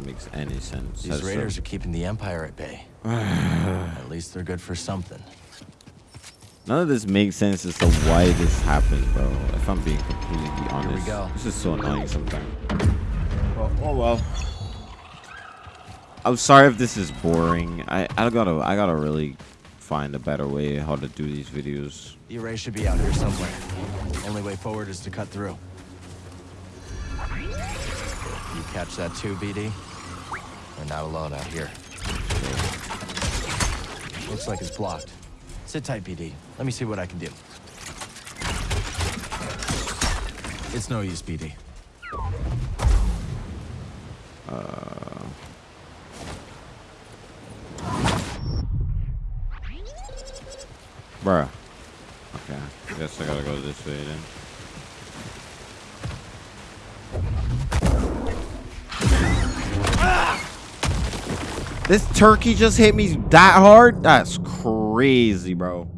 None of this makes any sense. These That's raiders so- are keeping the Empire at bay. at least they're good for something. None of this makes sense as to why this happens, bro. If I'm being completely honest. go. This is so annoying sometimes. Well, oh well. I'm sorry if this is boring. I, I gotta I gotta really find a better way how to do these videos. The array should be out here somewhere. Only way forward is to cut through. You catch that too, BD? We're not alone out here. Looks like it's blocked. Sit tight, BD. Let me see what I can do. It's no use, BD. Uh, bruh. Okay, guess I gotta go this way then. This turkey just hit me that hard? That's crazy, bro.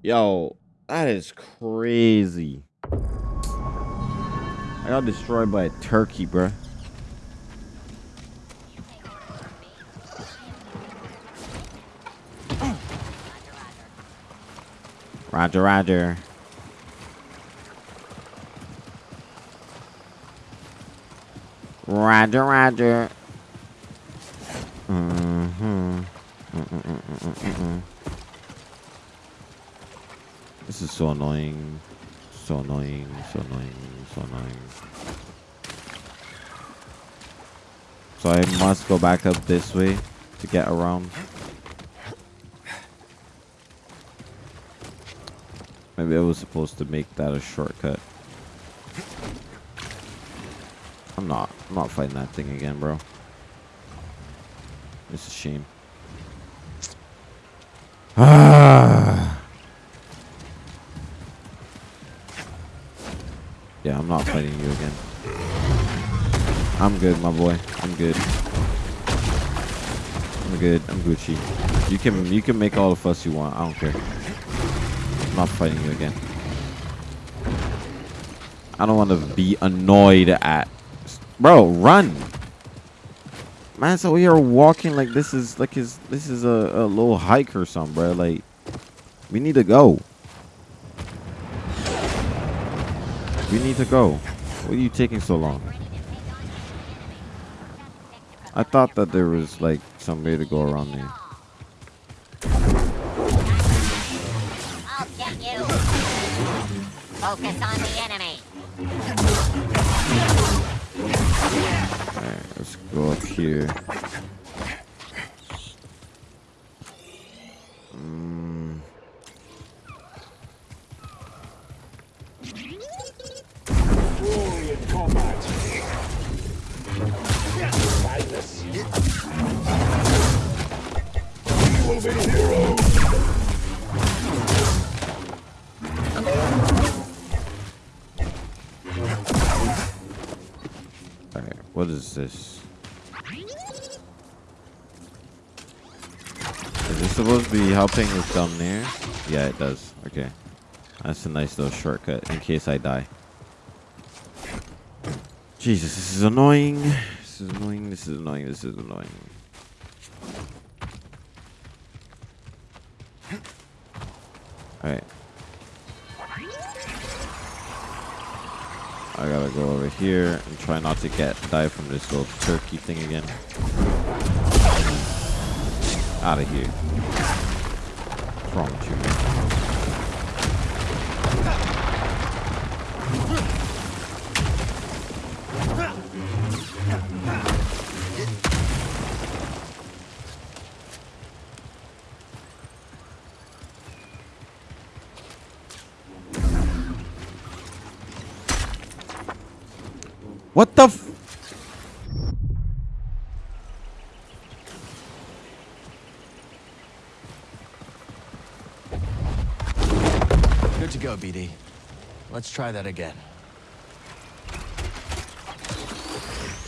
Yo, that is crazy. I got destroyed by a turkey, bro. Roger, roger. Roger, roger. Mm-hmm. This is so annoying. So annoying, so annoying, so annoying. So I must go back up this way to get around. Maybe I was supposed to make that a shortcut. I'm not. I'm not fighting that thing again, bro. It's a shame. Ah. yeah, I'm not fighting you again. I'm good, my boy. I'm good. I'm good. I'm Gucci. You can you can make all the fuss you want. I don't care. I'm not fighting you again. I don't want to be annoyed at. Bro, run. Man's we are walking like this is like his this is a, a little hike or something, bro. Like we need to go. We need to go. What are you taking so long? I thought that there was like some way to go around there. I'll get you. Focus on the enemy. Go up here. Mm. Alright, what is this? Is this supposed to be helping down there? Yeah, it does. Okay. That's a nice little shortcut in case I die. Jesus, this is annoying. This is annoying. This is annoying. This is annoying. Alright. I gotta go over here and try not to get die from this little turkey thing again. Out of here. What's you, man? What the f- Good to go, BD. Let's try that again.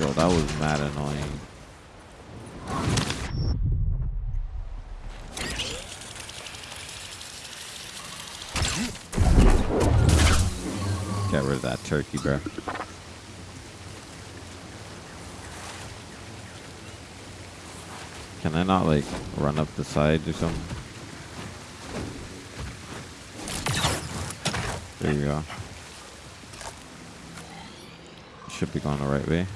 Yo, that was mad annoying. Get rid of that turkey, bro. Can I not, like, run up the side or something? There you go. Should be going the right way.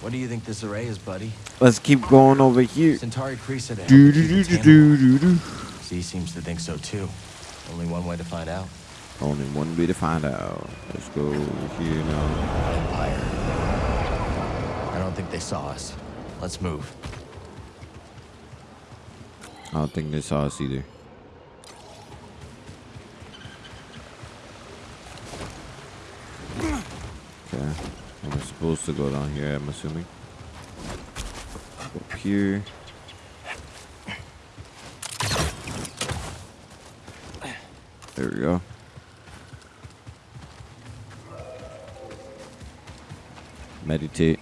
What do you think this array is, buddy? Let's keep going over here. Santari precedent. Do do do do do do. Zee seems to think so too. Only one way to find out. Only one way to find out. Let's go over here now. Empire. I don't think they saw us. Let's move. I don't think they saw us either. Okay. I'm supposed to go down here, I'm assuming. Up here. There we go. Meditate.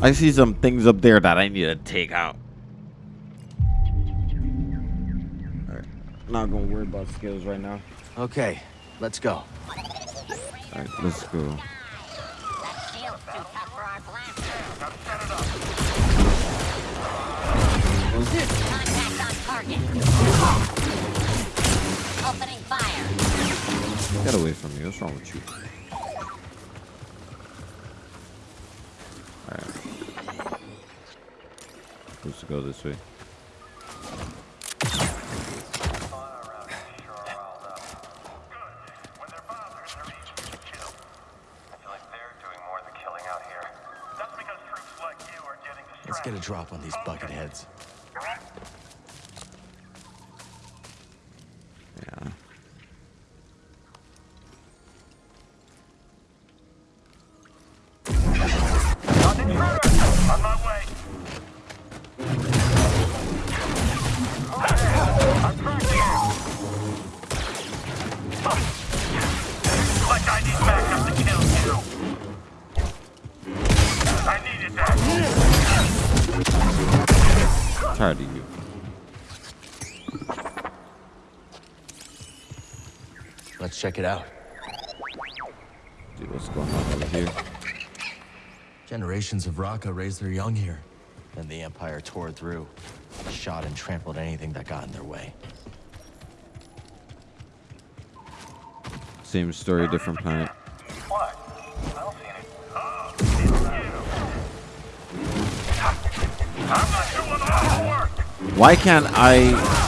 I see some things up there that I need to take out. Alright. Not gonna worry about skills right now. Okay, let's go. Alright, let's go. Contact on target. Opening fire. Get away from me. What's wrong with you? Alright. Supposed to go this way. Let's get a drop on these bucket heads. It out. See what's going on over here. Generations of Raka raised their young here. Then the Empire tore through, shot and trampled anything that got in their way. Same story, different planet. Why can't I?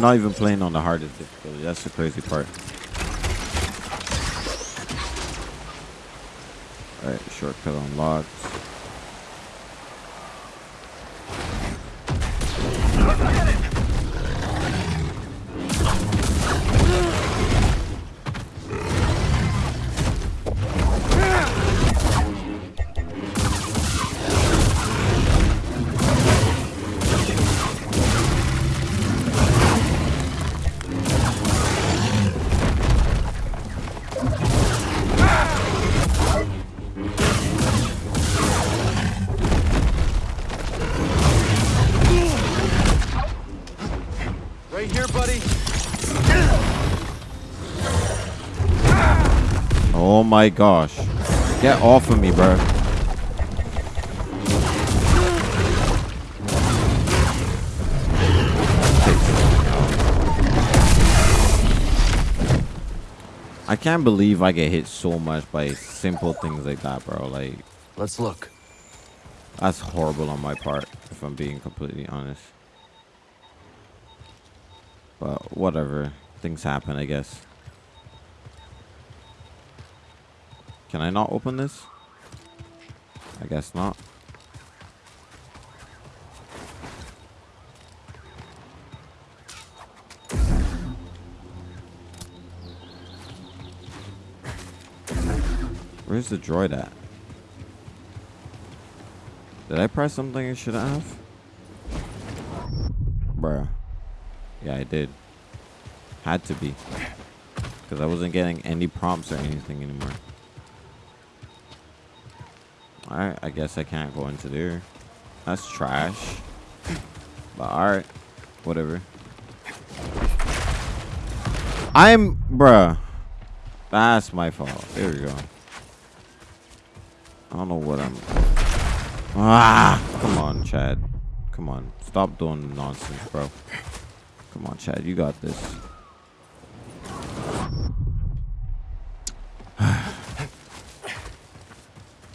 I'm not even playing on the hardest difficulty. That's the crazy part. Alright, shortcut unlocked. My gosh. Get off of me, bro. I can't believe I get hit so much by simple things like that, bro. Like, let's look. That's horrible on my part, if I'm being completely honest. But whatever. Things happen, I guess. Can I not open this? I guess not. Where's the droid at? Did I press something I shouldn't have? Bruh. Yeah, I did. Had to be. Because I wasn't getting any prompts or anything anymore. Alright, I guess I can't go into there. That's trash. But alright. Whatever. I'm... Bruh. That's my fault. There we go. I don't know what I'm... Ah! Come on, Chad. Come on. Stop doing nonsense, bro. Come on, Chad. You got this.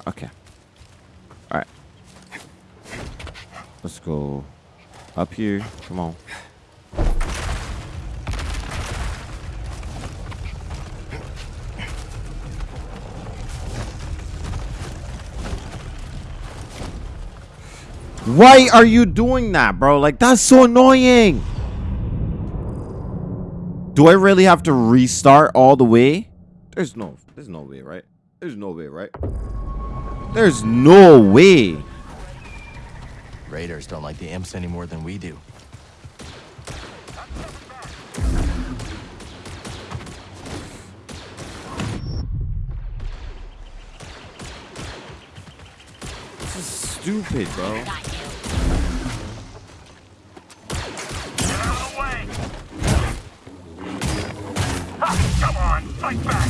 okay. Alright. Let's go up here. Come on. Why are you doing that, bro? Like, that's so annoying. Do I really have to restart all the way? There's no, there's no way, right? There's no way, right? There's no way. Raiders don't like the imps any more than we do. This is stupid, bro. Come on, fight back!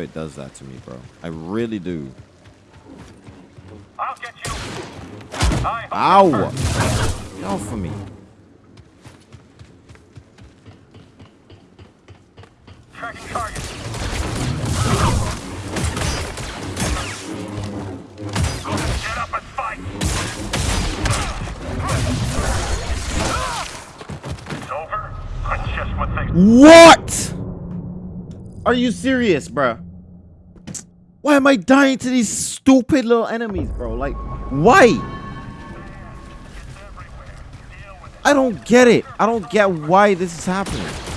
It does that to me, bro. I really do. I'll get you. I Ow! Get off of me. tracking target. Get up and fight. It's over. That's just what things. What? Are you serious, bro? Why am I dying to these stupid little enemies, bro? Like, why? I don't get it. I don't get why this is happening.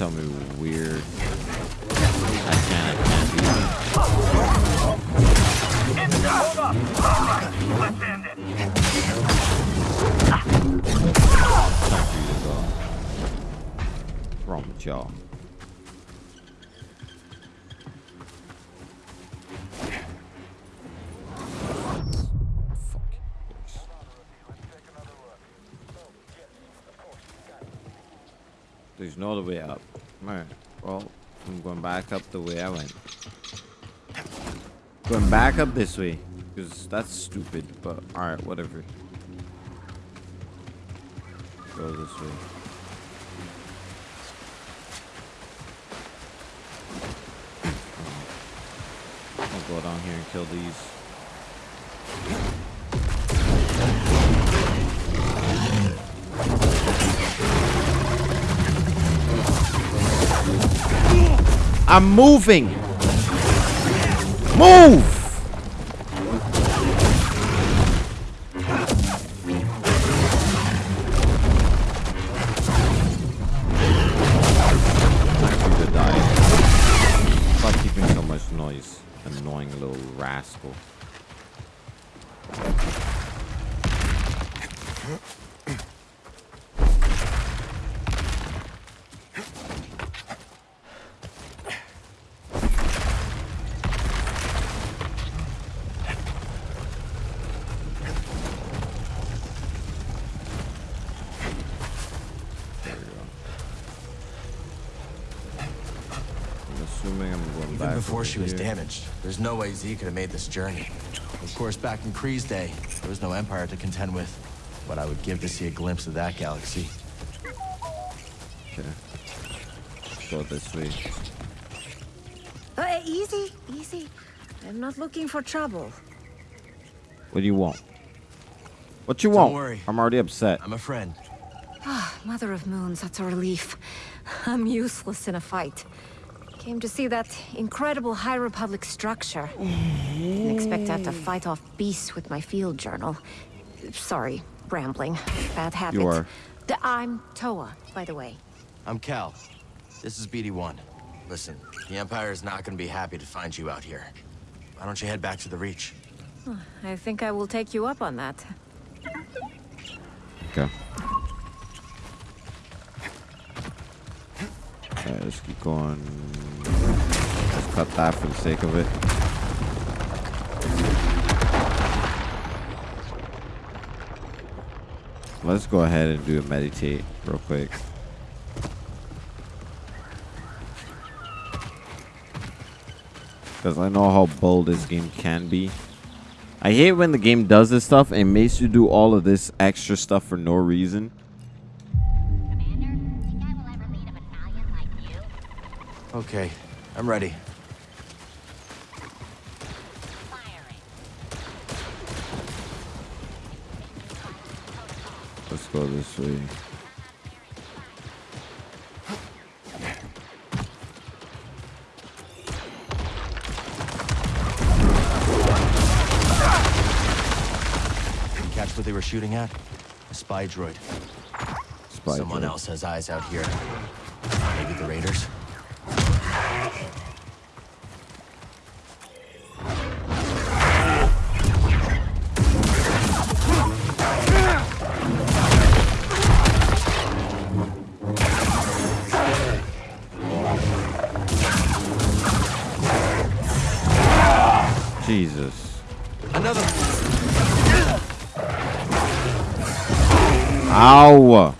Tell me weird. I can't. I can't do that. Let's end it. Wrong with y'all? There's no other way up. Alright. Well, I'm going up the way I went. Going back up this way. Because that's stupid, but alright, whatever. Go this way. Go down here and kill these. I'm moving. Move. For you to die. Stop keeping so much noise. Annoying little rascal. There we go. I'm assuming I'm going Even back. before over she was damaged, there's no way Zee could have made this journey. Of course, back in Khri's day, there was no Empire to contend with. But I would give to see a glimpse of that galaxy. Okay. go this way. Uh, easy, easy. I'm not looking for trouble. What do you want? What you want? Don't want? worry. I'm already upset. I'm a friend. Ah, Mother of Moons, that's a relief. I'm useless in a fight. Came to see that incredible High Republic structure. Didn't expect to have to fight off beasts with my field journal. Sorry, rambling. Bad habit. You are. D- I'm Toa, by the way. I'm Cal. This is BD-1. Listen, the Empire is not going to be happy to find you out here. Why don't you head back to the Reach? I think I will take you up on that. Okay. Alright, let's keep going. Let's cut that for the sake of it. Let's go ahead and do a meditate real quick. Because I know how bold this game can be. I hate when the game does this stuff and makes you do all of this extra stuff for no reason. Okay, I'm ready. Let's go this way. Catch what they were shooting at? A spy droid. Spy Someone droid. else has eyes out here. Maybe the Raiders? Jesus. Another. Ow!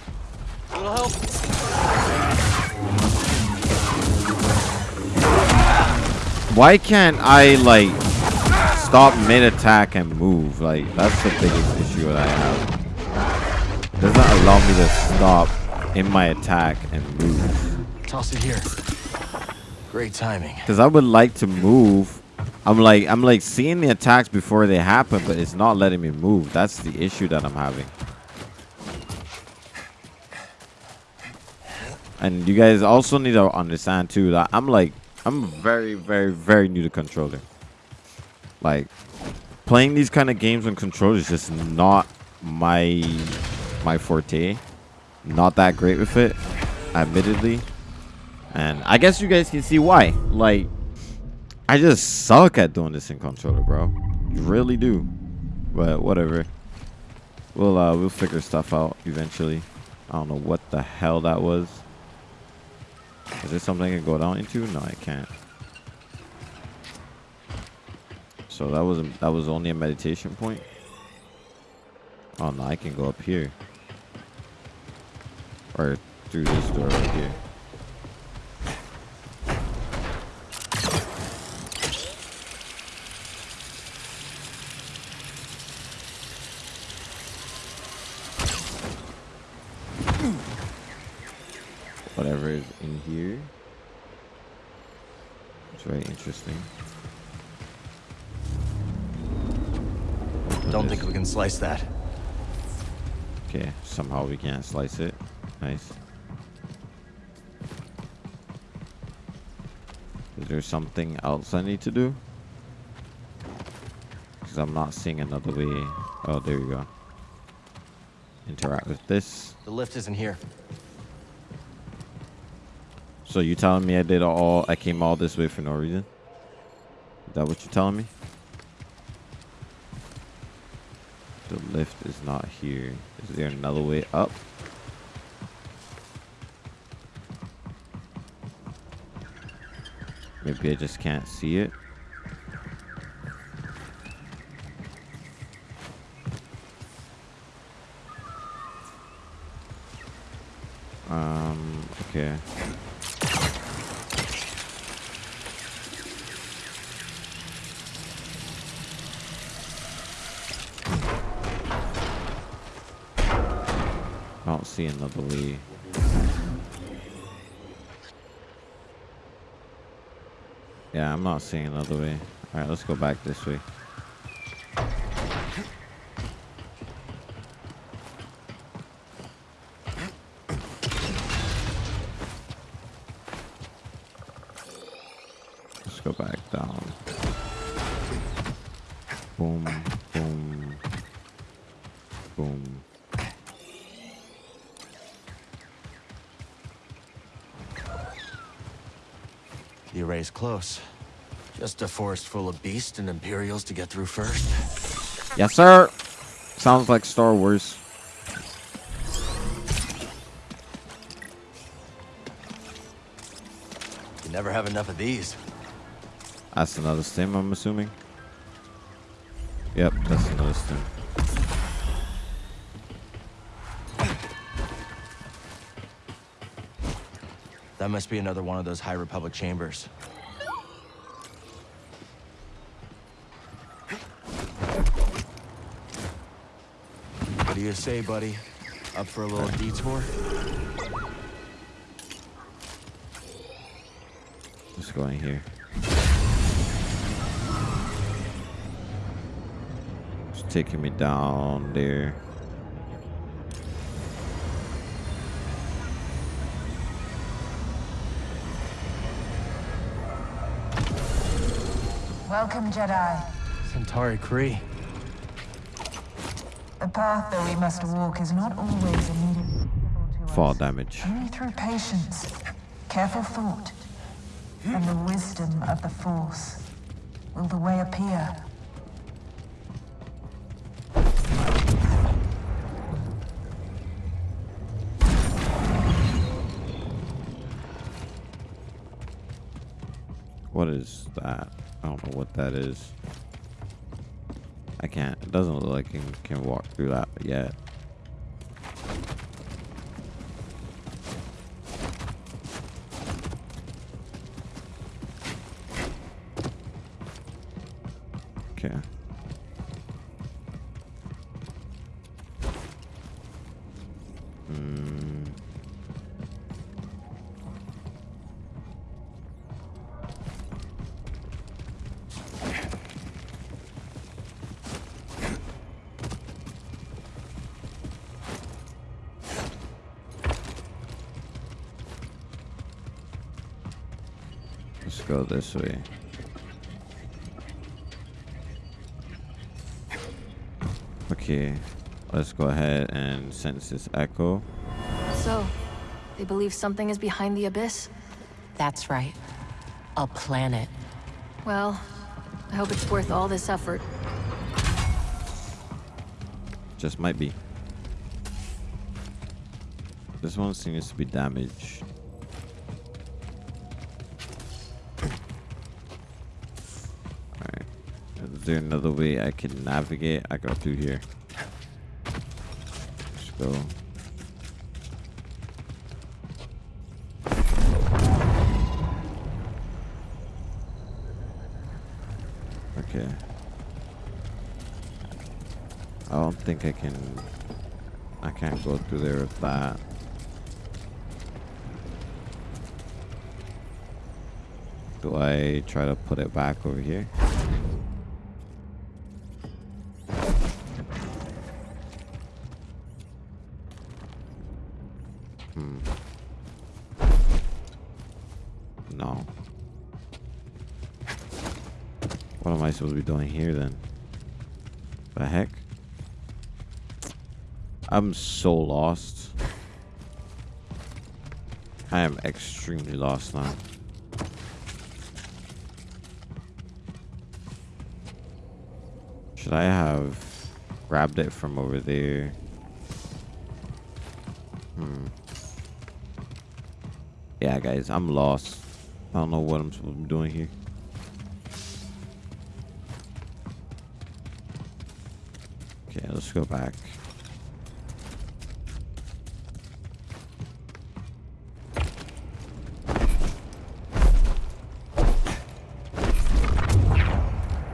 Why can't I, like, stop mid-attack and move? Like, that's the biggest issue that I have. It doesn't allow me to stop in my attack and move. Toss it here. Great timing. Because I would like to move. I'm like, I'm like seeing the attacks before they happen, but it's not letting me move. That's the issue that I'm having. And you guys also need to understand too that I'm like, I'm very, very, very new to controller. Like, playing these kind of games on controller is just not my my forte. Not that great with it, admittedly. And I guess you guys can see why. Like, I just suck at doing this in controller, bro. You really do. But whatever. We'll uh we'll figure stuff out eventually. I don't know what the hell that was. Is there something I can go down into? No, I can't. So that was a, that was only a meditation point. Oh no, I can go up here. Or through this door right here. Whatever is in here. It's very interesting. Don't think we can slice that. Okay, somehow we can't slice it. Nice. Is there something else I need to do? Because I'm not seeing another way. Oh, there you go. Interact with this. The lift isn't here. So you telling me I did all, I came all this way for no reason? Is that what you're telling me? The lift is not here. Is there another way up? Maybe I just can't see it. Um, okay. seeing level E. Yeah, I'm not seeing another way. Alright, let's go back this way. Forest full of beasts and Imperials to get through first. Yes, sir. Sounds like Star Wars. You never have enough of these. That's another stim, I'm assuming. Yep, that's another stim. That must be another one of those High Republic chambers. Do you say, buddy? Up for a little detour? Let's here. It's taking me down there. Welcome, Jedi. Santari Khri. The path that we must walk is not always immediately Fall damage. only through patience, careful thought, and the wisdom of the Force will the way appear. What is that? I don't know what that is. I can't. It doesn't look like I can, can walk through that yet. This way. Okay, let's go ahead and sense this echo. So, they believe something is behind the abyss? That's right. A planet. Well, I hope it's worth all this effort. Just might be. This one seems to be damaged. There another way I can navigate? I go through here. Let's go. Okay. I don't think I can. I can't go through there with that. Do I try to put it back over here? Doing here then? The heck? I'm so lost. I am extremely lost now. Should I have grabbed it from over there? Hmm. Yeah, guys, I'm lost. I don't know what I'm supposed to be doing here. Let's go back.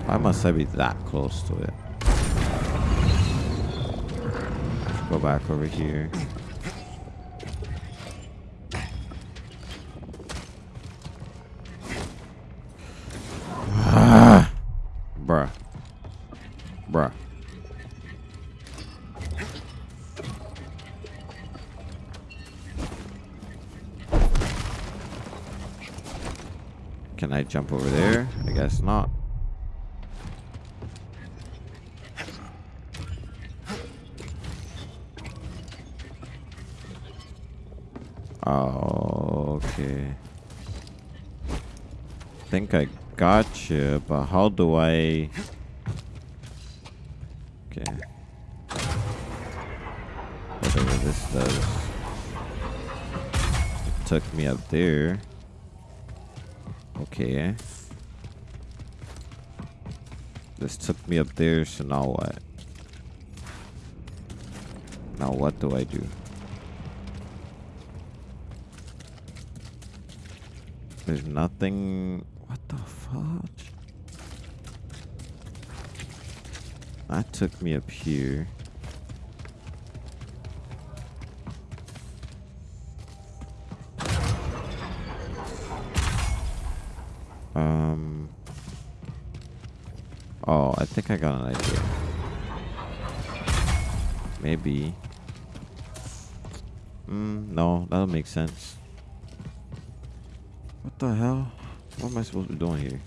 Why must I be that close to it? Let's go back over here. Ah! bruh. Bruh. Can I jump over there? I guess not. Oh, okay. think I got you, but how do I... Okay. Whatever this does. It took me up there. Okay. This took me up there, so now what? Now what do I do? There's nothing... What the fuck? That took me up here. Think I got an idea. Maybe. Mm, no, that'll make sense. What the hell? What am I supposed to be doing here?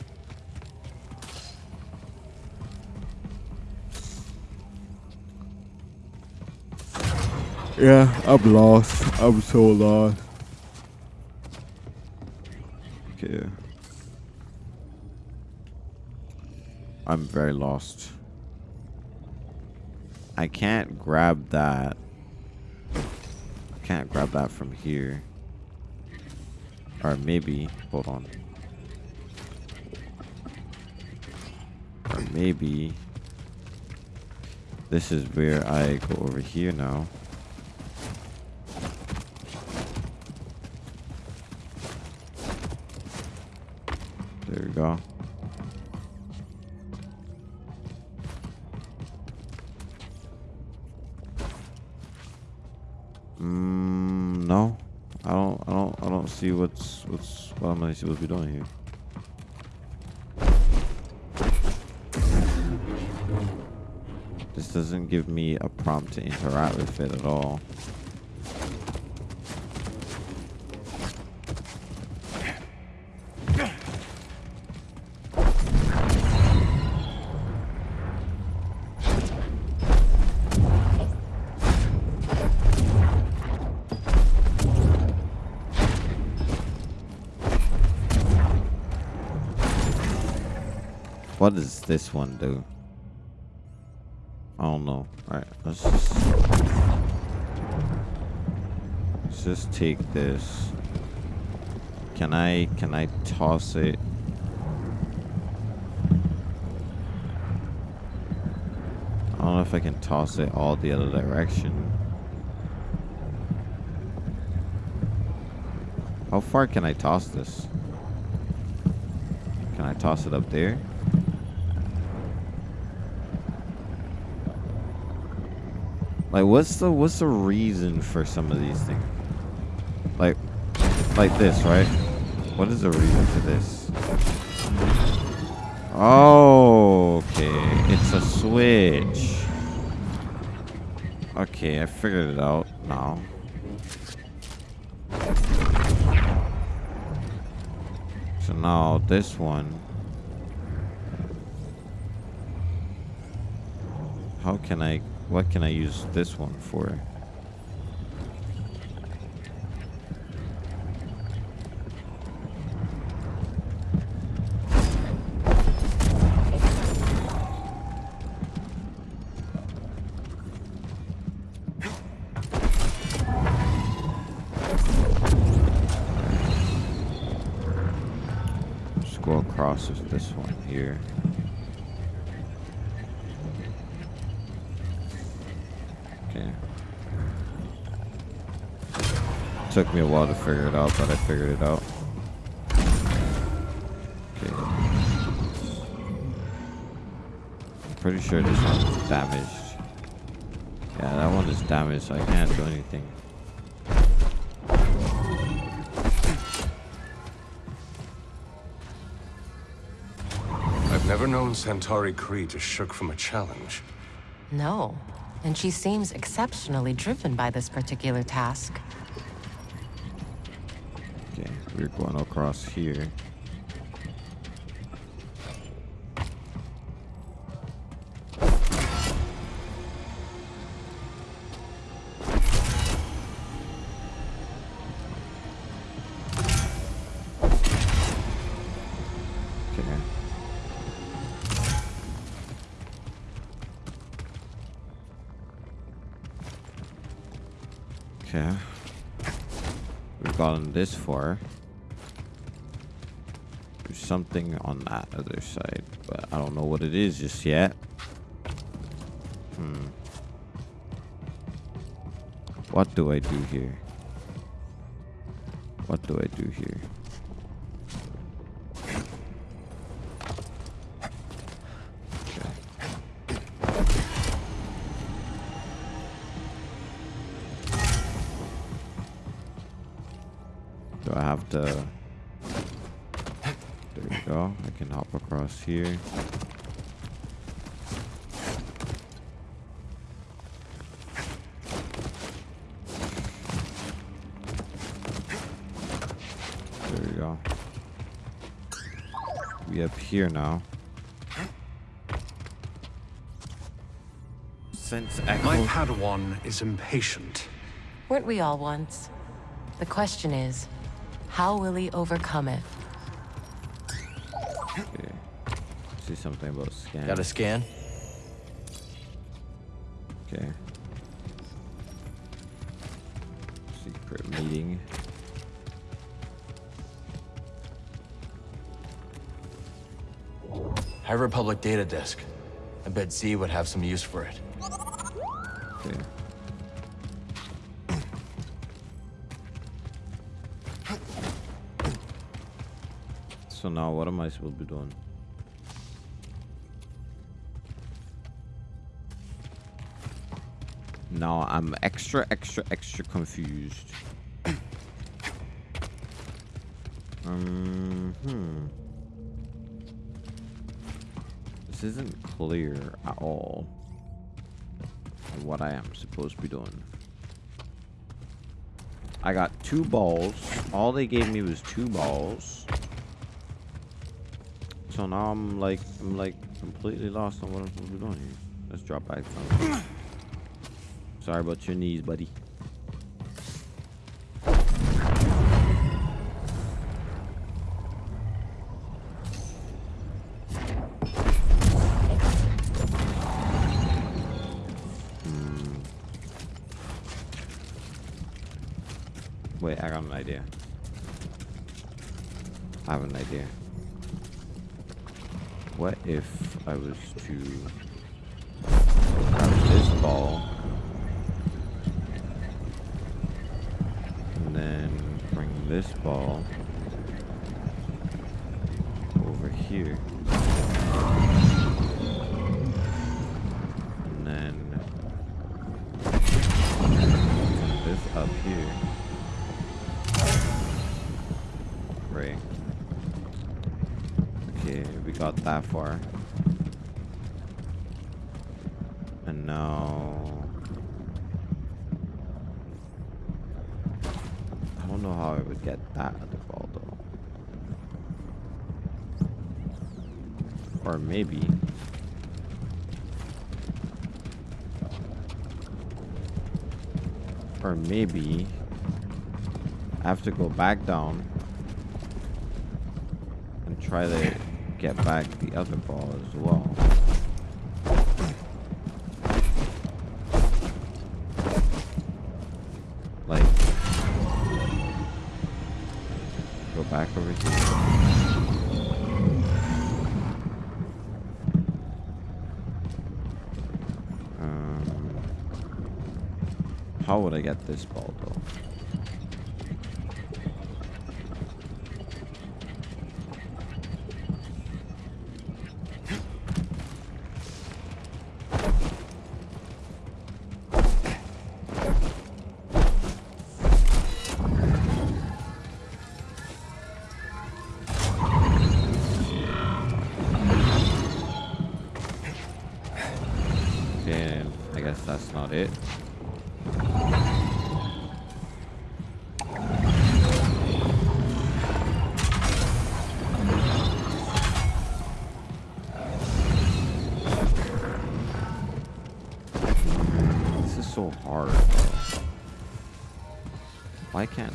Yeah, I'm lost. I'm so lost. Okay. I'm very lost. I can't grab that. I can't grab that from here. Or maybe, hold on. Or maybe this is where I go over here now. There we go. See what's what's what am I supposed to be doing here. This doesn't give me a prompt to interact with it at all. This one do? I don't know. Alright, let's just let's just take this. Can I can I toss it? I don't know if I can toss it all the other direction. How far can I toss this? Can I toss it up there? Like, what's the what's the reason for some of these things? Like, like this, right? What is the reason for this? Oh, okay. It's a switch. Okay, I figured it out now. So now this one. How can I what can I use this one for? Just go across this one here. Took me a while to figure it out, but I figured it out. Okay. I'm pretty sure this one's damaged. Yeah, that one is damaged, so I can't do anything. I've never known Santari Khri to shook from a challenge. No, and she seems exceptionally driven by this particular task. Going across here. Okay. We've gotten this far. Something on that other side, but I don't know what it is just yet. Hmm. What do I do here? What do I do here? Echo... Padawan is impatient. Weren't we all once? The question is, how will he overcome it? Okay. See something about scan. Got a scan? Okay. Secret meeting. High Republic data disk. I bet Zee would have some use for it. Now what am I supposed to be doing? Now I'm extra, extra, extra confused. um, hmm. This isn't clear at all what I am supposed to be doing. I got two balls. All they gave me was two balls. So now I'm like, I'm like completely lost on what I'm supposed to be doing here. Let's drop back. Sorry about your knees, buddy. Hmm. Wait, I got an idea. I have an idea. What if I was to grab this ball and then bring this ball over here? And then this up here that far and now I don't know how I would get that other ball though. Or maybe. Or maybe I have to go back down and try to get back the other ball as well. Like go back over here. Um, how would I get this ball though?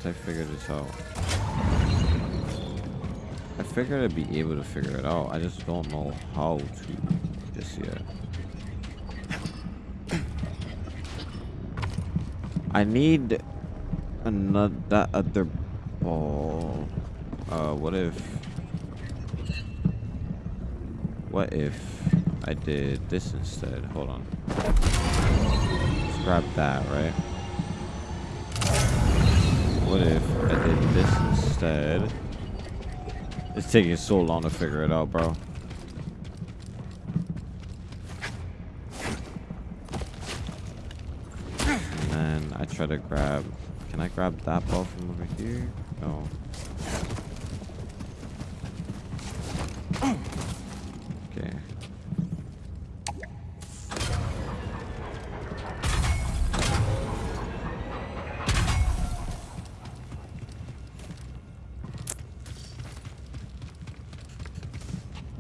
I figure this out? I figured I'd be able to figure it out. I just don't know how to just yet. I need another that other ball. Uh, what if? What if I did this instead? Hold on. Let's grab that, right? What if I did this instead? It's taking so long to figure it out, bro. And then I try to grab... Can I grab that ball from over here? No. Okay.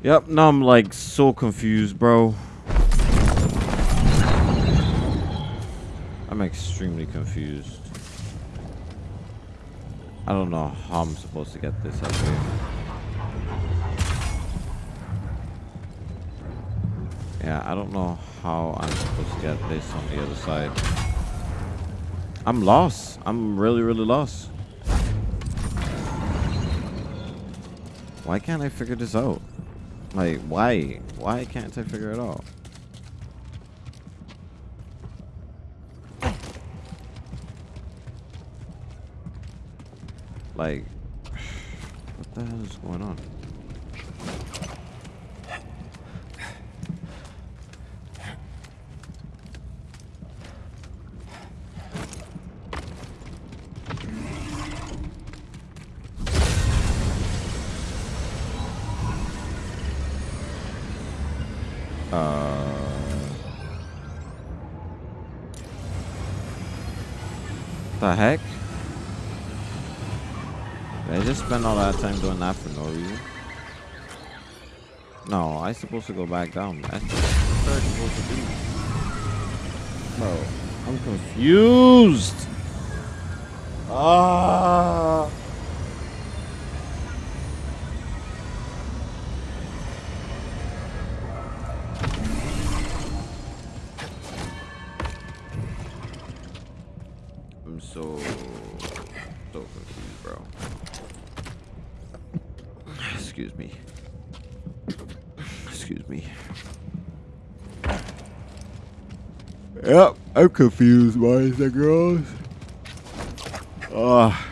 Yep, now I'm like so confused, bro. I'm extremely confused. I don't know how I'm supposed to get this up here. Yeah, I don't know how I'm supposed to get this on the other side. I'm lost. I'm really, really lost. Why can't I figure this out? Like, why? Why can't I figure it out? Like, what the hell is going on? Spend all that time doing that for no reason? No, I supposed to go back down. That's what I'm supposed to do. Bro, I'm confused. Ah. I'm confused, boys and girls. Oh,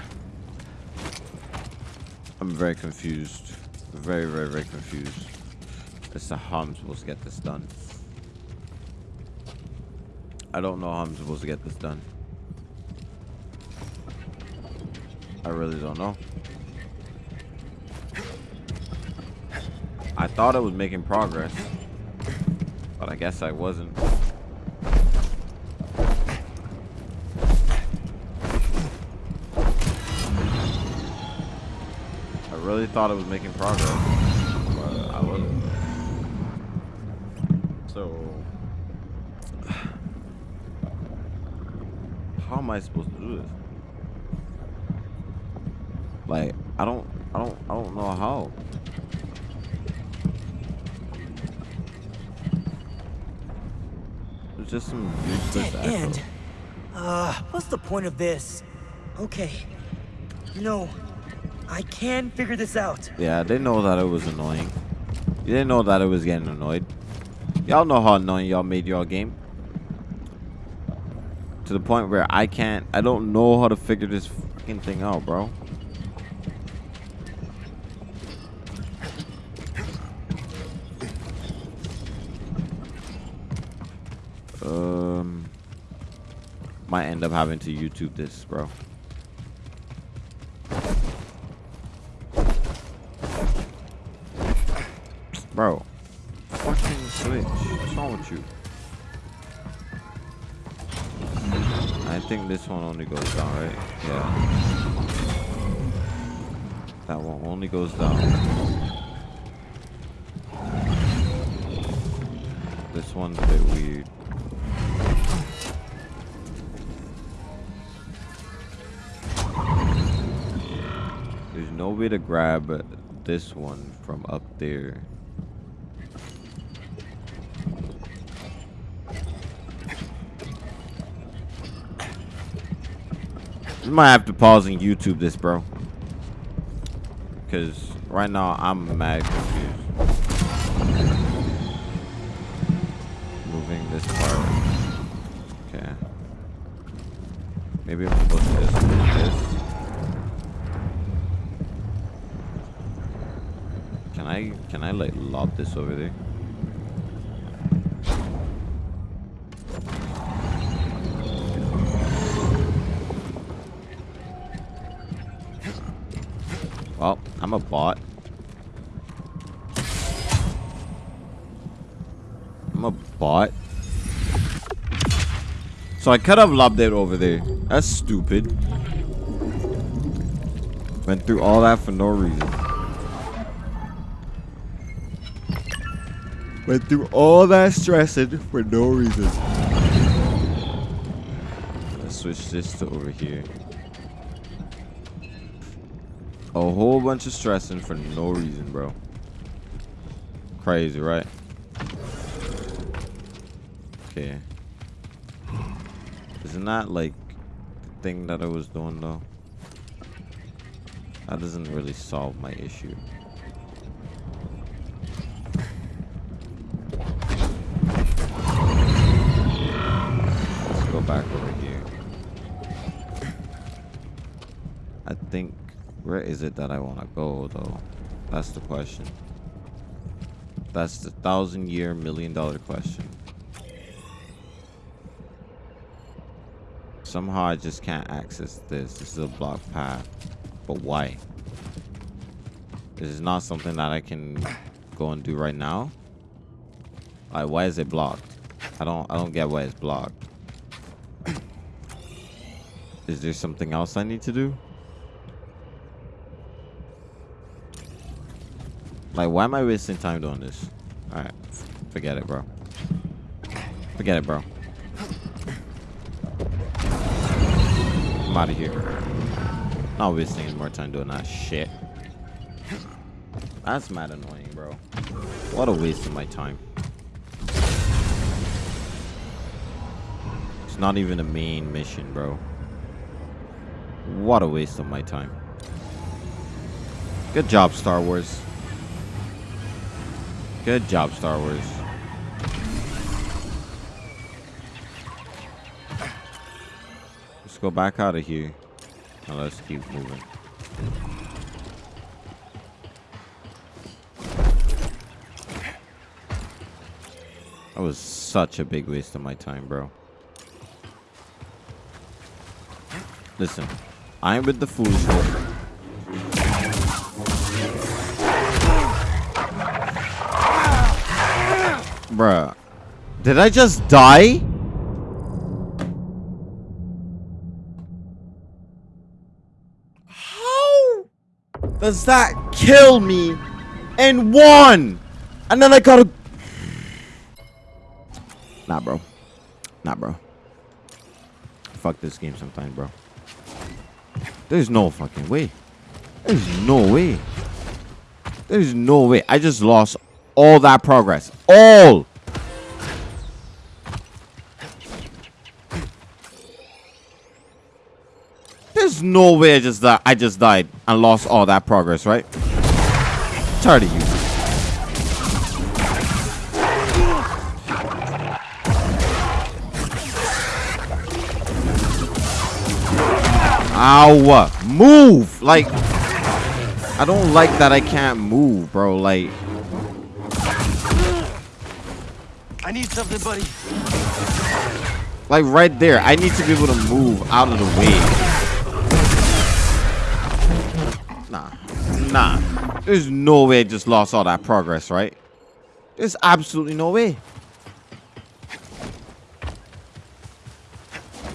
I'm very confused. Very, very, very confused. As to how I'm supposed to get this done. I don't know how I'm supposed to get this done. I really don't know. I thought I was making progress, but I guess I wasn't. Really thought I was making progress, but I wasn't. So, how am I supposed to do this? Like, I don't, I don't, I don't know how. It's just some useless Dead end. Uh, what's the point of this? Okay. You know, I can figure this out. Yeah, I didn't know that it was annoying. You didn't know that it was getting annoyed. Y'all know how annoying y'all made your game. To the point where I can't, I don't know how to figure this fucking thing out, bro. Um, might end up having to YouTube this. Bro, only goes down. This one's a bit weird. There's no way to grab this one from up there. You might have to pause and YouTube this, bro. Because right now I'm mad confused. Moving this part. Okay. Maybe I'm supposed to just move this. Can I can I like lob this over there? I'm a bot. I'm a bot. So I could have lobbed it over there. That's stupid. Went through all that for no reason. Went through all that stressing for no reason. Let's switch this to over here. A whole bunch of stressing for no reason, bro. Crazy, right? Okay. Isn't that like the thing that I was doing though? That doesn't really solve my issue. Let's go back over here. I think where is it that I want to go though? That's the question. That's the thousand year million dollar question. Somehow I just can't access this. This is a blocked path. But why? This is not something that I can go and do right now. Like why is it blocked? I don't I don't get why it's blocked. Is there something else I need to do? Like why am I wasting time doing this? Alright. Forget it, bro. Forget it, bro. I'm out of here. Not wasting more time doing that shit. That's mad annoying, bro. What a waste of my time. It's not even a main mission, bro. What a waste of my time. Good job, Star Wars. Good job, Star Wars. Let's go back out of here. And let's keep moving. That was such a big waste of my time, bro. Listen, I'm with the foolish one. Bruh. Did I just die? How does that kill me in one? And then I gotta... Nah, bro. Nah, bro. Fuck this game sometime, bro. There's no fucking way. There's no way. There's no way. I just lost all that progress. All. There's no way I just di I just died and lost all that progress, right? Tired of you. Ow! Move! Like, I don't like that I can't move, bro. Like, I need something, buddy. like right there. I need to be able to move out of the way. Nah, nah. There's no way I just lost all that progress, right? There's absolutely no way.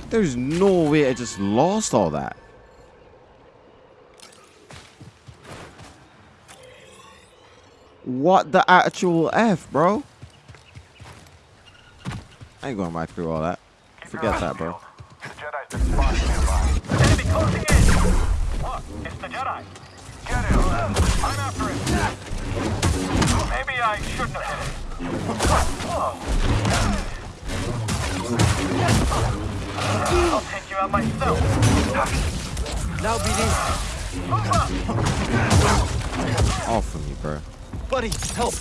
There's no way I just lost all that. What the actual F, bro? I ain't going back through all that. Forget that, bro. Enemy closing in! Look, it's the Jedi. Get him. I'm after him. Oh, maybe I shouldn't have hit him. Whoa. I'll take you out myself. Now be Off of me, bro. Buddy, help.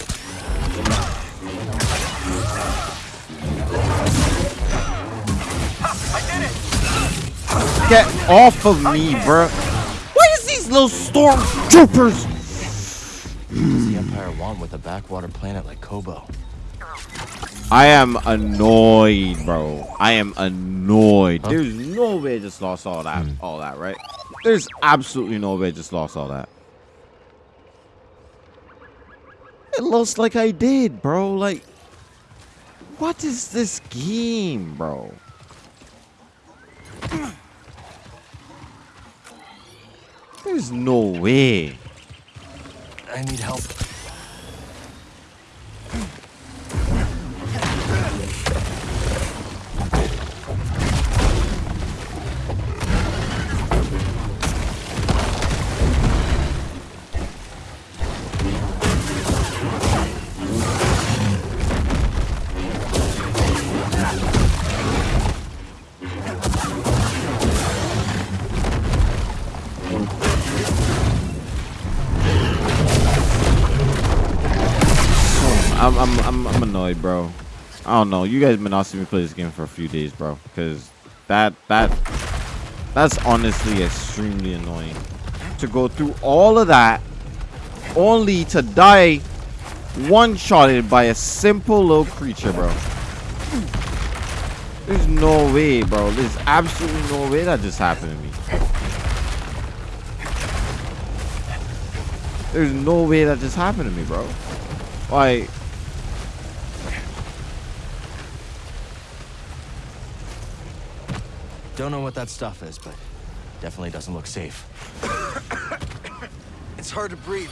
Get off of me, bro. Why is these little stormtroopers? What does the Empire want with a backwater planet like Koboh? I am annoyed, bro. I am annoyed. There's no way I just lost all that, hmm. all that, right? There's absolutely no way I just lost all that. It looks like I did, bro. Like, what is this game, bro? There's no way. I need help. I'm, I'm, I'm, annoyed, bro. I don't know. You guys been asking me play this game for a few days, bro. Because that, that, that's honestly extremely annoying. To go through all of that, only to die one-shotted by a simple little creature, bro. There's no way, bro. There's absolutely no way that just happened to me. There's no way that just happened to me, bro. Like, Don't know what that stuff is, but definitely doesn't look safe. It's hard to breathe.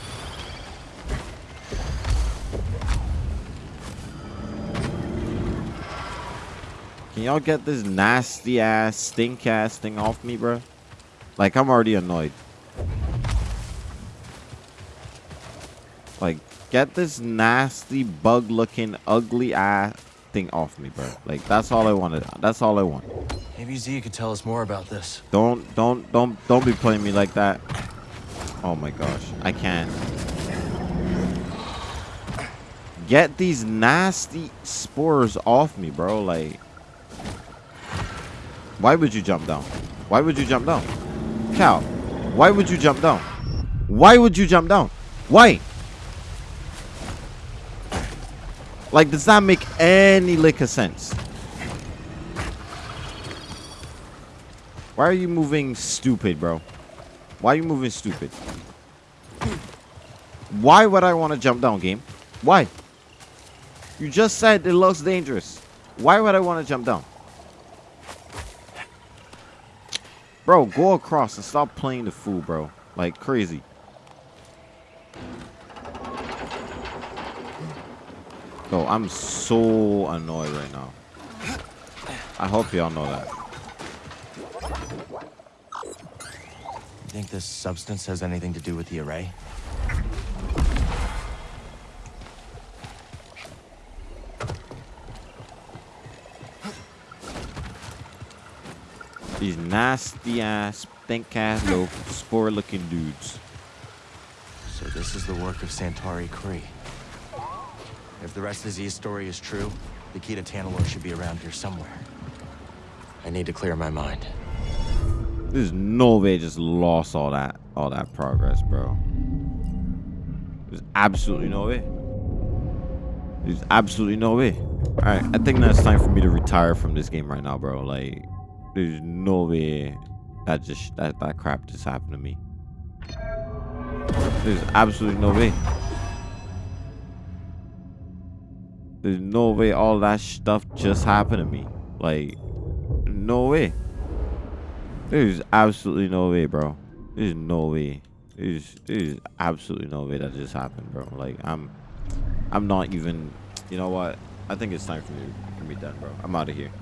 Can y'all get this nasty ass, stink ass thing off me, bro? Like, I'm already annoyed. Like, get this nasty, bug looking, ugly ass thing off me, bro. Like, that's all I wanted. That's all I want. Maybe Zee could tell us more about this. Don't, don't, don't, don't be playing me like that. Oh my gosh. I can't. Get these nasty spores off me, bro. Like, why would you jump down? Why would you jump down? Cal, why would you jump down? Why would you jump down? Why? Like, does that make any lick of sense? Why are you moving stupid, bro? Why are you moving stupid? Why would I want to jump down, game? Why? You just said it looks dangerous. Why would I want to jump down? Bro, go across and stop playing the fool, bro. Like crazy. Bro, I'm so annoyed right now. I hope y'all know that. You think this substance has anything to do with the array? These nasty ass, stink ass little spore looking dudes. So this is the work of Santari Khri. If the rest of Zee's story is true, the key to Tanalorr should be around here somewhere. I need to clear my mind. There's no way just lost all that all that progress, bro. There's absolutely no way. There's absolutely no way. Alright, I think that's time for me to retire from this game right now, bro. Like, there's no way that just that, that crap just happened to me. There's absolutely no way. There's no way all that stuff just happened to me. Like, no way. There's absolutely no way, bro. There's no way. There's there's absolutely no way that just happened, bro. Like I'm I'm not even you know what? I think it's time for me to be done, bro. I'm out of here.